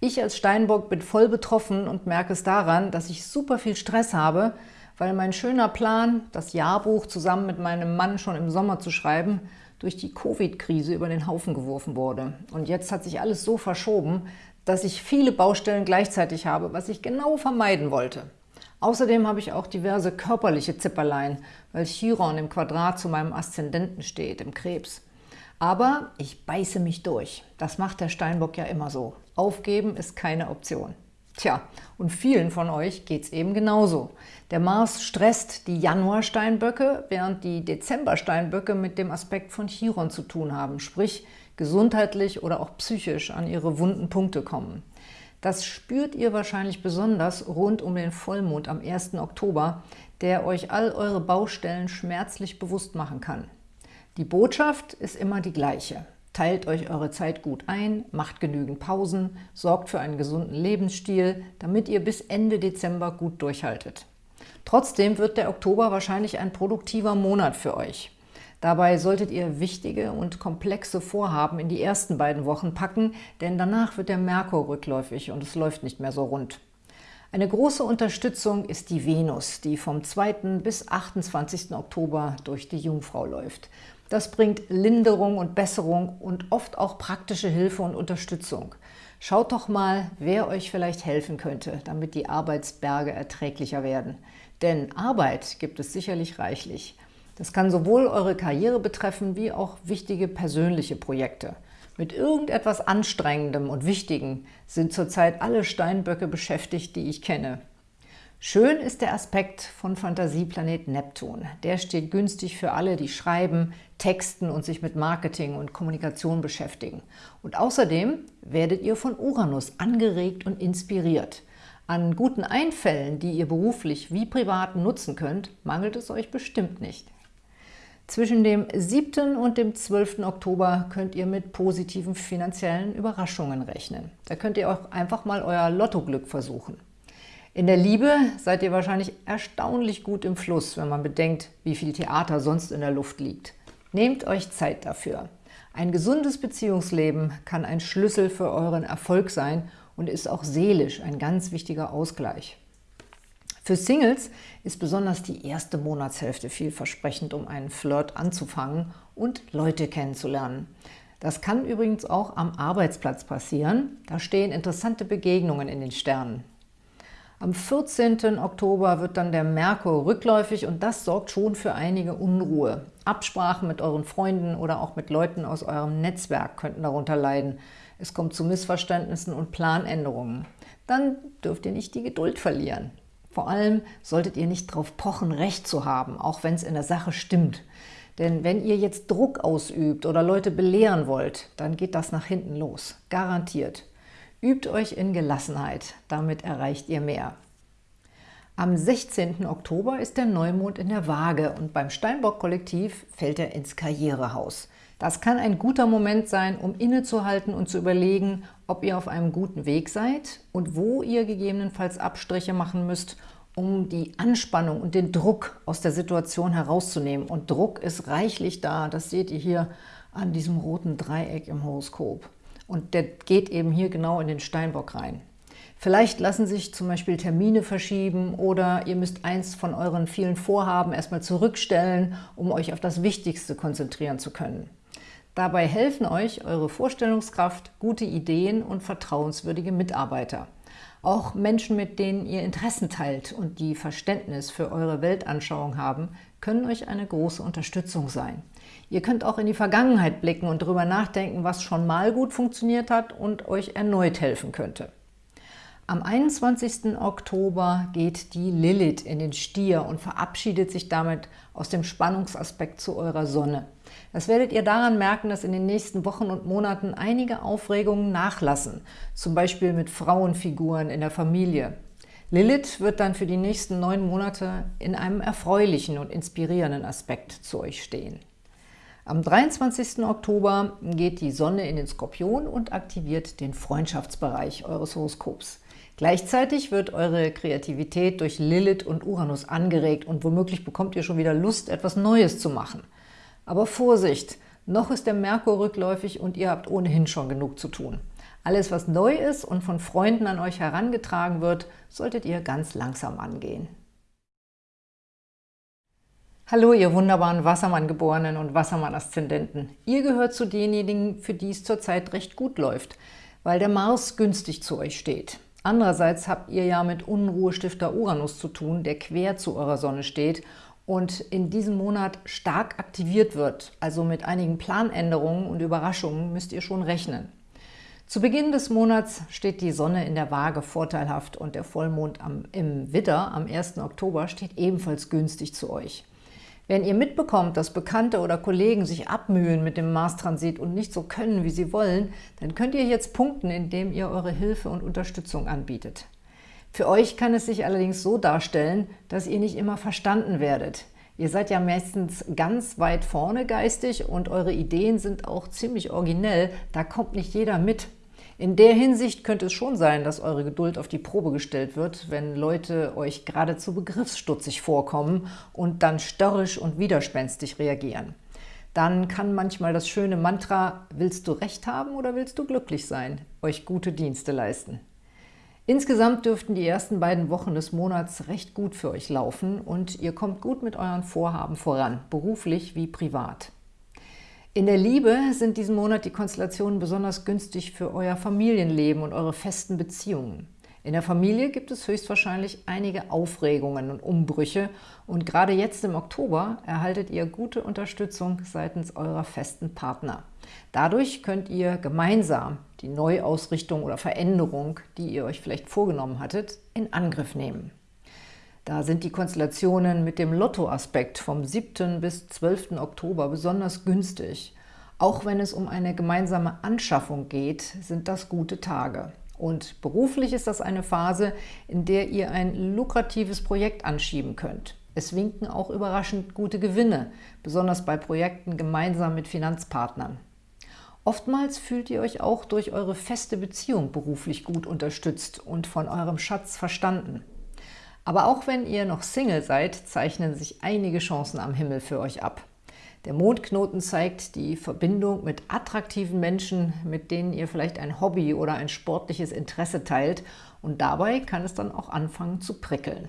Ich als Steinbock bin voll betroffen und merke es daran, dass ich super viel Stress habe, weil mein schöner Plan, das Jahrbuch zusammen mit meinem Mann schon im Sommer zu schreiben, durch die Covid-Krise über den Haufen geworfen wurde. Und jetzt hat sich alles so verschoben, dass ich viele Baustellen gleichzeitig habe, was ich genau vermeiden wollte. Außerdem habe ich auch diverse körperliche Zipperlein, weil Chiron im Quadrat zu meinem Aszendenten steht, im Krebs. Aber ich beiße mich durch. Das macht der Steinbock ja immer so. Aufgeben ist keine Option. Tja, und vielen von euch geht es eben genauso. Der Mars stresst die Januar-Steinböcke, während die Dezember-Steinböcke mit dem Aspekt von Chiron zu tun haben, sprich gesundheitlich oder auch psychisch an ihre wunden Punkte kommen. Das spürt ihr wahrscheinlich besonders rund um den Vollmond am 1. Oktober, der euch all eure Baustellen schmerzlich bewusst machen kann. Die Botschaft ist immer die gleiche. Teilt euch eure Zeit gut ein, macht genügend Pausen, sorgt für einen gesunden Lebensstil, damit ihr bis Ende Dezember gut durchhaltet. Trotzdem wird der Oktober wahrscheinlich ein produktiver Monat für euch. Dabei solltet ihr wichtige und komplexe Vorhaben in die ersten beiden Wochen packen, denn danach wird der Merkur rückläufig und es läuft nicht mehr so rund. Eine große Unterstützung ist die Venus, die vom 2. bis 28. Oktober durch die Jungfrau läuft. Das bringt Linderung und Besserung und oft auch praktische Hilfe und Unterstützung. Schaut doch mal, wer euch vielleicht helfen könnte, damit die Arbeitsberge erträglicher werden. Denn Arbeit gibt es sicherlich reichlich. Das kann sowohl eure Karriere betreffen, wie auch wichtige persönliche Projekte. Mit irgendetwas Anstrengendem und Wichtigem sind zurzeit alle Steinböcke beschäftigt, die ich kenne. Schön ist der Aspekt von Fantasieplanet Neptun. Der steht günstig für alle, die schreiben, texten und sich mit Marketing und Kommunikation beschäftigen. Und außerdem werdet ihr von Uranus angeregt und inspiriert. An guten Einfällen, die ihr beruflich wie privat nutzen könnt, mangelt es euch bestimmt nicht. Zwischen dem 7. und dem 12. Oktober könnt ihr mit positiven finanziellen Überraschungen rechnen. Da könnt ihr auch einfach mal euer Lottoglück versuchen. In der Liebe seid ihr wahrscheinlich erstaunlich gut im Fluss, wenn man bedenkt, wie viel Theater sonst in der Luft liegt. Nehmt euch Zeit dafür. Ein gesundes Beziehungsleben kann ein Schlüssel für euren Erfolg sein und ist auch seelisch ein ganz wichtiger Ausgleich. Für Singles ist besonders die erste Monatshälfte vielversprechend, um einen Flirt anzufangen und Leute kennenzulernen. Das kann übrigens auch am Arbeitsplatz passieren. Da stehen interessante Begegnungen in den Sternen. Am 14. Oktober wird dann der Merkur rückläufig und das sorgt schon für einige Unruhe. Absprachen mit euren Freunden oder auch mit Leuten aus eurem Netzwerk könnten darunter leiden. Es kommt zu Missverständnissen und Planänderungen. dann dürft ihr nicht die Geduld verlieren. Vor allem solltet ihr nicht darauf pochen, Recht zu haben, auch wenn es in der Sache stimmt. Denn wenn ihr jetzt Druck ausübt oder Leute belehren wollt, dann geht das nach hinten los. Garantiert. Übt euch in Gelassenheit, damit erreicht ihr mehr. Am 16. Oktober ist der Neumond in der Waage und beim Steinbock-Kollektiv fällt er ins Karrierehaus. Das kann ein guter Moment sein, um innezuhalten und zu überlegen, ob ihr auf einem guten Weg seid und wo ihr gegebenenfalls Abstriche machen müsst, um die Anspannung und den Druck aus der Situation herauszunehmen. Und Druck ist reichlich da, das seht ihr hier an diesem roten Dreieck im Horoskop. Und der geht eben hier genau in den Steinbock rein. Vielleicht lassen sich zum Beispiel Termine verschieben oder ihr müsst eins von euren vielen Vorhaben erstmal zurückstellen, um euch auf das Wichtigste konzentrieren zu können. Dabei helfen euch eure Vorstellungskraft, gute Ideen und vertrauenswürdige Mitarbeiter. Auch Menschen, mit denen ihr Interessen teilt und die Verständnis für eure Weltanschauung haben, können euch eine große Unterstützung sein. Ihr könnt auch in die Vergangenheit blicken und darüber nachdenken, was schon mal gut funktioniert hat und euch erneut helfen könnte. Am 21. Oktober geht die Lilith in den Stier und verabschiedet sich damit aus dem Spannungsaspekt zu eurer Sonne. Das werdet ihr daran merken, dass in den nächsten Wochen und Monaten einige Aufregungen nachlassen, zum Beispiel mit Frauenfiguren in der Familie. Lilith wird dann für die nächsten neun Monate in einem erfreulichen und inspirierenden Aspekt zu euch stehen. Am 23. Oktober geht die Sonne in den Skorpion und aktiviert den Freundschaftsbereich eures Horoskops. Gleichzeitig wird eure Kreativität durch Lilith und Uranus angeregt und womöglich bekommt ihr schon wieder Lust, etwas Neues zu machen. Aber Vorsicht, noch ist der Merkur rückläufig und ihr habt ohnehin schon genug zu tun. Alles, was neu ist und von Freunden an euch herangetragen wird, solltet ihr ganz langsam angehen. Hallo, ihr wunderbaren Wassermann-Geborenen und Wassermann-Aszendenten. Ihr gehört zu denjenigen, für die es zurzeit recht gut läuft, weil der Mars günstig zu euch steht. Andererseits habt ihr ja mit Unruhestifter Uranus zu tun, der quer zu eurer Sonne steht und in diesem Monat stark aktiviert wird. Also mit einigen Planänderungen und Überraschungen müsst ihr schon rechnen. Zu Beginn des Monats steht die Sonne in der Waage vorteilhaft und der Vollmond am, im Widder am 1. Oktober steht ebenfalls günstig zu euch. Wenn ihr mitbekommt, dass Bekannte oder Kollegen sich abmühen mit dem Mars-Transit und nicht so können, wie sie wollen, dann könnt ihr jetzt punkten, indem ihr eure Hilfe und Unterstützung anbietet. Für euch kann es sich allerdings so darstellen, dass ihr nicht immer verstanden werdet. Ihr seid ja meistens ganz weit vorne geistig und eure Ideen sind auch ziemlich originell, da kommt nicht jeder mit. In der Hinsicht könnte es schon sein, dass eure Geduld auf die Probe gestellt wird, wenn Leute euch geradezu begriffsstutzig vorkommen und dann störrisch und widerspenstig reagieren. Dann kann manchmal das schöne Mantra »Willst du Recht haben oder willst du glücklich sein?« euch gute Dienste leisten. Insgesamt dürften die ersten beiden Wochen des Monats recht gut für euch laufen und ihr kommt gut mit euren Vorhaben voran, beruflich wie privat. In der Liebe sind diesen Monat die Konstellationen besonders günstig für euer Familienleben und eure festen Beziehungen. In der Familie gibt es höchstwahrscheinlich einige Aufregungen und Umbrüche und gerade jetzt im Oktober erhaltet ihr gute Unterstützung seitens eurer festen Partner. Dadurch könnt ihr gemeinsam die Neuausrichtung oder Veränderung, die ihr euch vielleicht vorgenommen hattet, in Angriff nehmen. Da sind die Konstellationen mit dem Lottoaspekt vom 7. bis 12. Oktober besonders günstig. Auch wenn es um eine gemeinsame Anschaffung geht, sind das gute Tage. Und beruflich ist das eine Phase, in der ihr ein lukratives Projekt anschieben könnt. Es winken auch überraschend gute Gewinne, besonders bei Projekten gemeinsam mit Finanzpartnern. Oftmals fühlt ihr euch auch durch eure feste Beziehung beruflich gut unterstützt und von eurem Schatz verstanden. Aber auch wenn ihr noch Single seid, zeichnen sich einige Chancen am Himmel für euch ab. Der Mondknoten zeigt die Verbindung mit attraktiven Menschen, mit denen ihr vielleicht ein Hobby oder ein sportliches Interesse teilt und dabei kann es dann auch anfangen zu prickeln.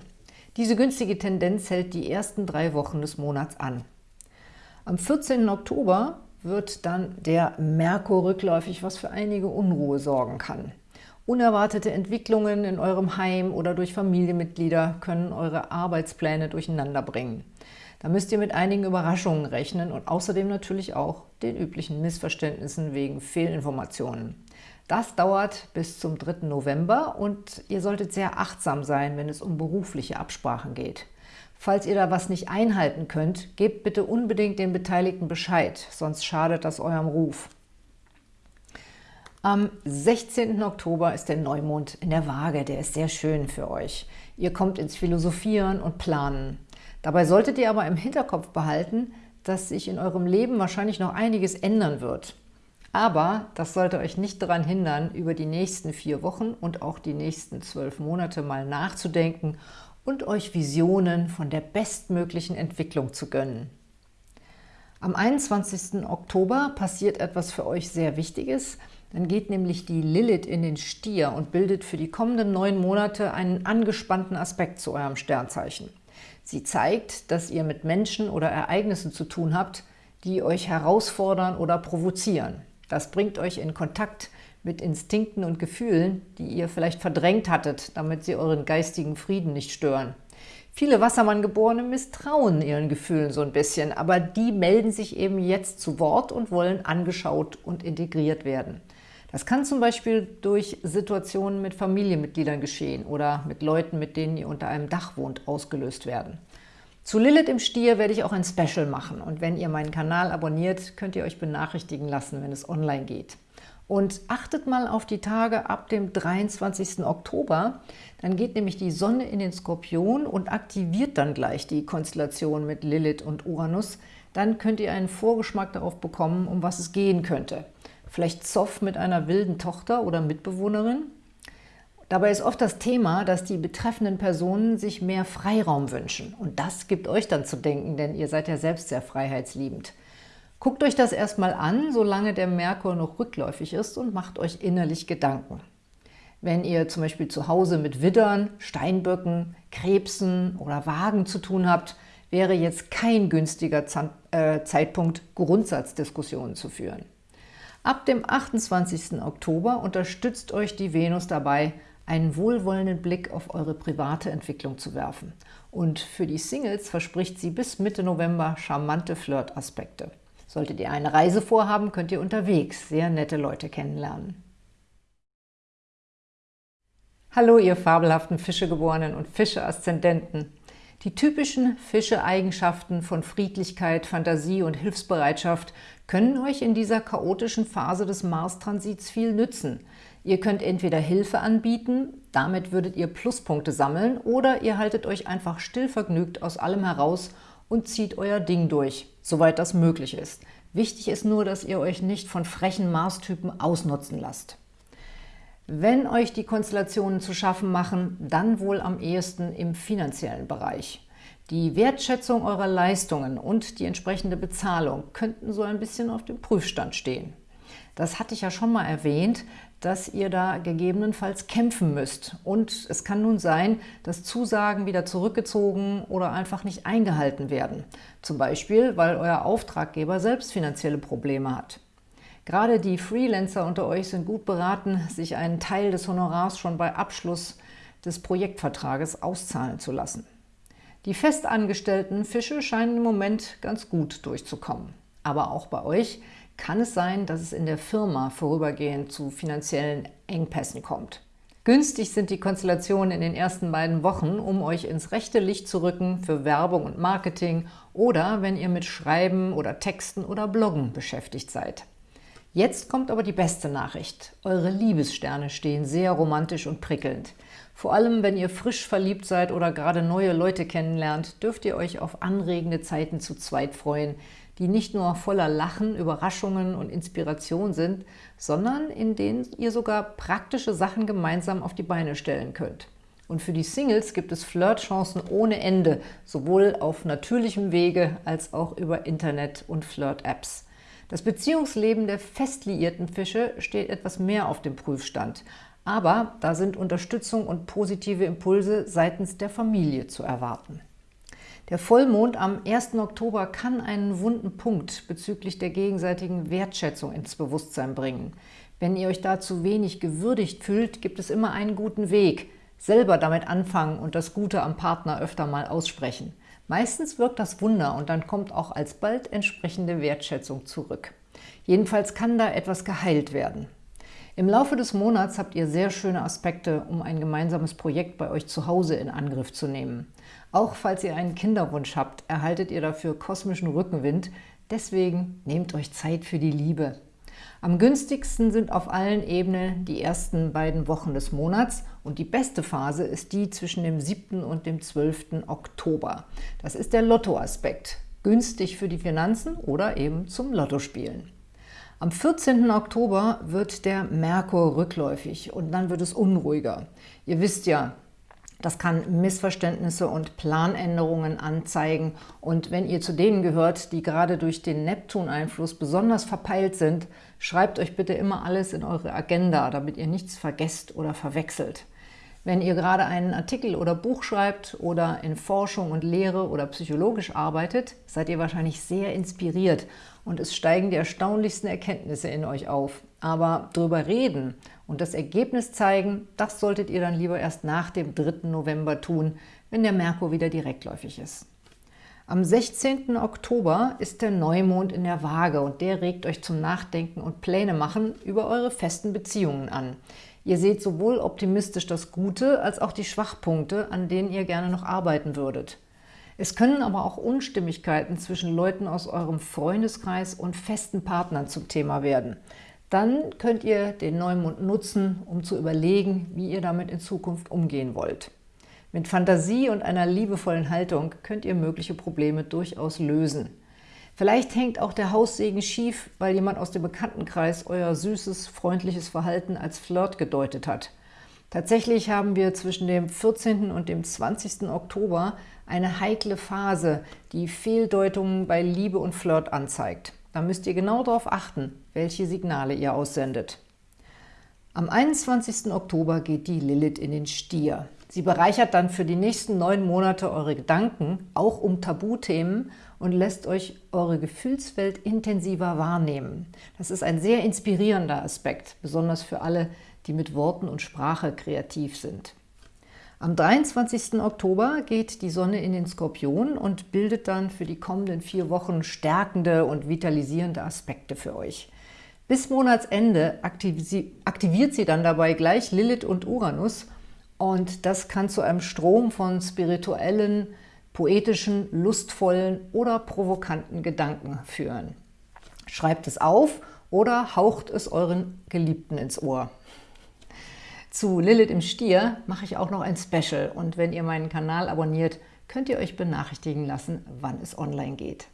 Diese günstige Tendenz hält die ersten drei Wochen des Monats an. Am 14. Oktober wird dann der Merkur rückläufig, was für einige Unruhe sorgen kann. Unerwartete Entwicklungen in eurem Heim oder durch Familienmitglieder können eure Arbeitspläne durcheinander bringen. Da müsst ihr mit einigen Überraschungen rechnen und außerdem natürlich auch den üblichen Missverständnissen wegen Fehlinformationen. Das dauert bis zum 3. November und ihr solltet sehr achtsam sein, wenn es um berufliche Absprachen geht. Falls ihr da was nicht einhalten könnt, gebt bitte unbedingt den Beteiligten Bescheid, sonst schadet das eurem Ruf. Am 16. Oktober ist der Neumond in der Waage, der ist sehr schön für euch. Ihr kommt ins Philosophieren und Planen. Dabei solltet ihr aber im Hinterkopf behalten, dass sich in eurem Leben wahrscheinlich noch einiges ändern wird. Aber das sollte euch nicht daran hindern, über die nächsten vier Wochen und auch die nächsten zwölf Monate mal nachzudenken und euch Visionen von der bestmöglichen Entwicklung zu gönnen. Am 21. Oktober passiert etwas für euch sehr Wichtiges. Dann geht nämlich die Lilith in den Stier und bildet für die kommenden neun Monate einen angespannten Aspekt zu eurem Sternzeichen. Sie zeigt, dass ihr mit Menschen oder Ereignissen zu tun habt, die euch herausfordern oder provozieren. Das bringt euch in Kontakt mit Instinkten und Gefühlen, die ihr vielleicht verdrängt hattet, damit sie euren geistigen Frieden nicht stören. Viele Wassermann-Geborene misstrauen ihren Gefühlen so ein bisschen, aber die melden sich eben jetzt zu Wort und wollen angeschaut und integriert werden. Das kann zum Beispiel durch Situationen mit Familienmitgliedern geschehen oder mit Leuten, mit denen ihr unter einem Dach wohnt, ausgelöst werden. Zu Lilith im Stier werde ich auch ein Special machen und wenn ihr meinen Kanal abonniert, könnt ihr euch benachrichtigen lassen, wenn es online geht. Und achtet mal auf die Tage ab dem 23. Oktober, dann geht nämlich die Sonne in den Skorpion und aktiviert dann gleich die Konstellation mit Lilith und Uranus. Dann könnt ihr einen Vorgeschmack darauf bekommen, um was es gehen könnte vielleicht Zoff mit einer wilden Tochter oder Mitbewohnerin. Dabei ist oft das Thema, dass die betreffenden Personen sich mehr Freiraum wünschen. Und das gibt euch dann zu denken, denn ihr seid ja selbst sehr freiheitsliebend. Guckt euch das erstmal an, solange der Merkur noch rückläufig ist und macht euch innerlich Gedanken. Wenn ihr zum Beispiel zu Hause mit Widdern, Steinböcken, Krebsen oder Wagen zu tun habt, wäre jetzt kein günstiger äh, Zeitpunkt, Grundsatzdiskussionen zu führen. Ab dem 28. Oktober unterstützt euch die Venus dabei, einen wohlwollenden Blick auf eure private Entwicklung zu werfen. Und für die Singles verspricht sie bis Mitte November charmante Flirt-Aspekte. Solltet ihr eine Reise vorhaben, könnt ihr unterwegs sehr nette Leute kennenlernen. Hallo ihr fabelhaften Fischegeborenen und Fische-Aszendenten! Die typischen Fische-Eigenschaften von Friedlichkeit, Fantasie und Hilfsbereitschaft können euch in dieser chaotischen Phase des Mars-Transits viel nützen. Ihr könnt entweder Hilfe anbieten, damit würdet ihr Pluspunkte sammeln, oder ihr haltet euch einfach stillvergnügt aus allem heraus und zieht euer Ding durch, soweit das möglich ist. Wichtig ist nur, dass ihr euch nicht von frechen Mars-Typen ausnutzen lasst. Wenn euch die Konstellationen zu schaffen machen, dann wohl am ehesten im finanziellen Bereich. Die Wertschätzung eurer Leistungen und die entsprechende Bezahlung könnten so ein bisschen auf dem Prüfstand stehen. Das hatte ich ja schon mal erwähnt, dass ihr da gegebenenfalls kämpfen müsst. Und es kann nun sein, dass Zusagen wieder zurückgezogen oder einfach nicht eingehalten werden. Zum Beispiel, weil euer Auftraggeber selbst finanzielle Probleme hat. Gerade die Freelancer unter euch sind gut beraten, sich einen Teil des Honorars schon bei Abschluss des Projektvertrages auszahlen zu lassen. Die festangestellten Fische scheinen im Moment ganz gut durchzukommen. Aber auch bei euch kann es sein, dass es in der Firma vorübergehend zu finanziellen Engpässen kommt. Günstig sind die Konstellationen in den ersten beiden Wochen, um euch ins rechte Licht zu rücken für Werbung und Marketing oder wenn ihr mit Schreiben oder Texten oder Bloggen beschäftigt seid. Jetzt kommt aber die beste Nachricht. Eure Liebessterne stehen sehr romantisch und prickelnd. Vor allem, wenn ihr frisch verliebt seid oder gerade neue Leute kennenlernt, dürft ihr euch auf anregende Zeiten zu zweit freuen, die nicht nur voller Lachen, Überraschungen und Inspiration sind, sondern in denen ihr sogar praktische Sachen gemeinsam auf die Beine stellen könnt. Und für die Singles gibt es Flirtchancen ohne Ende, sowohl auf natürlichem Wege als auch über Internet und Flirt-Apps. Das Beziehungsleben der fest liierten Fische steht etwas mehr auf dem Prüfstand, aber da sind Unterstützung und positive Impulse seitens der Familie zu erwarten. Der Vollmond am 1. Oktober kann einen wunden Punkt bezüglich der gegenseitigen Wertschätzung ins Bewusstsein bringen. Wenn ihr euch dazu wenig gewürdigt fühlt, gibt es immer einen guten Weg. Selber damit anfangen und das Gute am Partner öfter mal aussprechen. Meistens wirkt das Wunder und dann kommt auch alsbald entsprechende Wertschätzung zurück. Jedenfalls kann da etwas geheilt werden. Im Laufe des Monats habt ihr sehr schöne Aspekte, um ein gemeinsames Projekt bei euch zu Hause in Angriff zu nehmen. Auch falls ihr einen Kinderwunsch habt, erhaltet ihr dafür kosmischen Rückenwind. Deswegen nehmt euch Zeit für die Liebe. Am günstigsten sind auf allen Ebenen die ersten beiden Wochen des Monats und die beste Phase ist die zwischen dem 7. und dem 12. Oktober. Das ist der Lottoaspekt, günstig für die Finanzen oder eben zum Lottospielen. Am 14. Oktober wird der Merkur rückläufig und dann wird es unruhiger. Ihr wisst ja, das kann Missverständnisse und Planänderungen anzeigen. Und wenn ihr zu denen gehört, die gerade durch den Neptun-Einfluss besonders verpeilt sind, schreibt euch bitte immer alles in eure Agenda, damit ihr nichts vergesst oder verwechselt. Wenn ihr gerade einen Artikel oder Buch schreibt oder in Forschung und Lehre oder psychologisch arbeitet, seid ihr wahrscheinlich sehr inspiriert und es steigen die erstaunlichsten Erkenntnisse in euch auf. Aber drüber reden und das Ergebnis zeigen, das solltet ihr dann lieber erst nach dem 3. November tun, wenn der Merkur wieder direktläufig ist. Am 16. Oktober ist der Neumond in der Waage und der regt euch zum Nachdenken und Pläne machen über eure festen Beziehungen an. Ihr seht sowohl optimistisch das Gute als auch die Schwachpunkte, an denen ihr gerne noch arbeiten würdet. Es können aber auch Unstimmigkeiten zwischen Leuten aus eurem Freundeskreis und festen Partnern zum Thema werden. Dann könnt ihr den Neumond nutzen, um zu überlegen, wie ihr damit in Zukunft umgehen wollt. Mit Fantasie und einer liebevollen Haltung könnt ihr mögliche Probleme durchaus lösen. Vielleicht hängt auch der Haussegen schief, weil jemand aus dem Bekanntenkreis euer süßes, freundliches Verhalten als Flirt gedeutet hat. Tatsächlich haben wir zwischen dem 14. und dem 20. Oktober eine heikle Phase, die Fehldeutungen bei Liebe und Flirt anzeigt. Da müsst ihr genau darauf achten, welche Signale ihr aussendet. Am 21. Oktober geht die Lilith in den Stier. Sie bereichert dann für die nächsten neun Monate eure Gedanken, auch um Tabuthemen, und lässt euch eure Gefühlswelt intensiver wahrnehmen. Das ist ein sehr inspirierender Aspekt, besonders für alle, die mit Worten und Sprache kreativ sind. Am 23. Oktober geht die Sonne in den Skorpion und bildet dann für die kommenden vier Wochen stärkende und vitalisierende Aspekte für euch. Bis Monatsende aktiviert sie dann dabei gleich Lilith und Uranus und das kann zu einem Strom von spirituellen, poetischen, lustvollen oder provokanten Gedanken führen. Schreibt es auf oder haucht es euren Geliebten ins Ohr. Zu Lilith im Stier mache ich auch noch ein Special und wenn ihr meinen Kanal abonniert, könnt ihr euch benachrichtigen lassen, wann es online geht.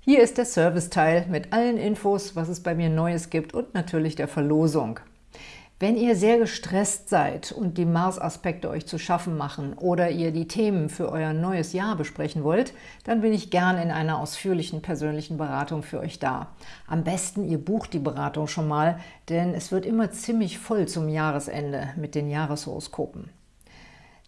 Hier ist der Serviceteil mit allen Infos, was es bei mir Neues gibt und natürlich der Verlosung. Wenn ihr sehr gestresst seid und die Mars-Aspekte euch zu schaffen machen oder ihr die Themen für euer neues Jahr besprechen wollt, dann bin ich gern in einer ausführlichen persönlichen Beratung für euch da. Am besten ihr bucht die Beratung schon mal, denn es wird immer ziemlich voll zum Jahresende mit den Jahreshoroskopen.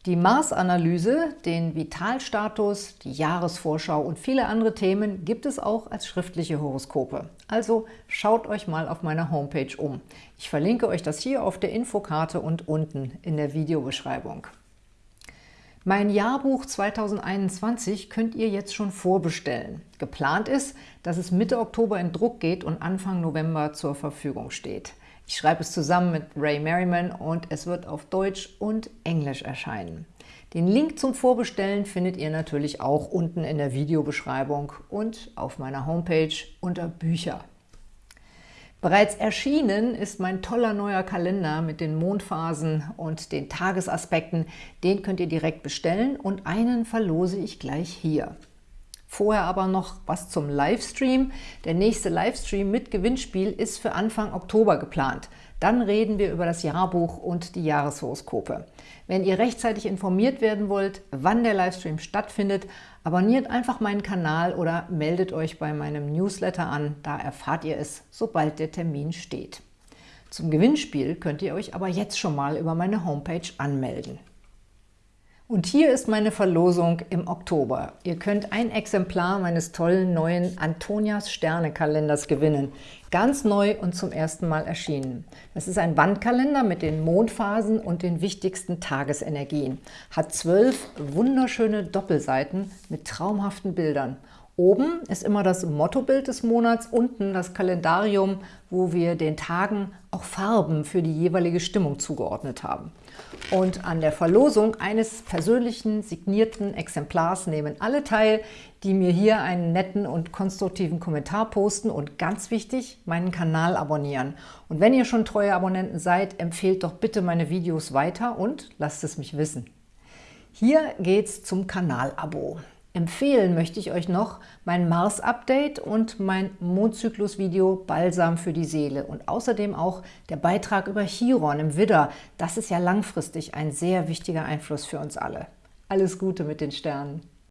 Die Mars-Analyse, den Vitalstatus, die Jahresvorschau und viele andere Themen gibt es auch als schriftliche Horoskope. Also schaut euch mal auf meiner Homepage um. Ich verlinke euch das hier auf der Infokarte und unten in der Videobeschreibung. Mein Jahrbuch 2021 könnt ihr jetzt schon vorbestellen. Geplant ist, dass es Mitte Oktober in Druck geht und Anfang November zur Verfügung steht. Ich schreibe es zusammen mit Ray Merriman und es wird auf Deutsch und Englisch erscheinen. Den Link zum Vorbestellen findet ihr natürlich auch unten in der Videobeschreibung und auf meiner Homepage unter Bücher. Bereits erschienen ist mein toller neuer Kalender mit den Mondphasen und den Tagesaspekten. Den könnt ihr direkt bestellen und einen verlose ich gleich hier. Vorher aber noch was zum Livestream. Der nächste Livestream mit Gewinnspiel ist für Anfang Oktober geplant. Dann reden wir über das Jahrbuch und die Jahreshoroskope. Wenn ihr rechtzeitig informiert werden wollt, wann der Livestream stattfindet, abonniert einfach meinen Kanal oder meldet euch bei meinem Newsletter an. Da erfahrt ihr es, sobald der Termin steht. Zum Gewinnspiel könnt ihr euch aber jetzt schon mal über meine Homepage anmelden. Und hier ist meine Verlosung im Oktober. Ihr könnt ein Exemplar meines tollen neuen Antonias Sterne-Kalenders gewinnen. Ganz neu und zum ersten Mal erschienen. Das ist ein Wandkalender mit den Mondphasen und den wichtigsten Tagesenergien. Hat zwölf wunderschöne Doppelseiten mit traumhaften Bildern. Oben ist immer das Mottobild des Monats, unten das Kalendarium, wo wir den Tagen auch Farben für die jeweilige Stimmung zugeordnet haben. Und an der Verlosung eines persönlichen signierten Exemplars nehmen alle teil, die mir hier einen netten und konstruktiven Kommentar posten und ganz wichtig, meinen Kanal abonnieren. Und wenn ihr schon treue Abonnenten seid, empfehlt doch bitte meine Videos weiter und lasst es mich wissen. Hier geht's zum Kanalabo. Empfehlen möchte ich euch noch mein Mars-Update und mein Mondzyklus-Video Balsam für die Seele und außerdem auch der Beitrag über Chiron im Widder. Das ist ja langfristig ein sehr wichtiger Einfluss für uns alle. Alles Gute mit den Sternen!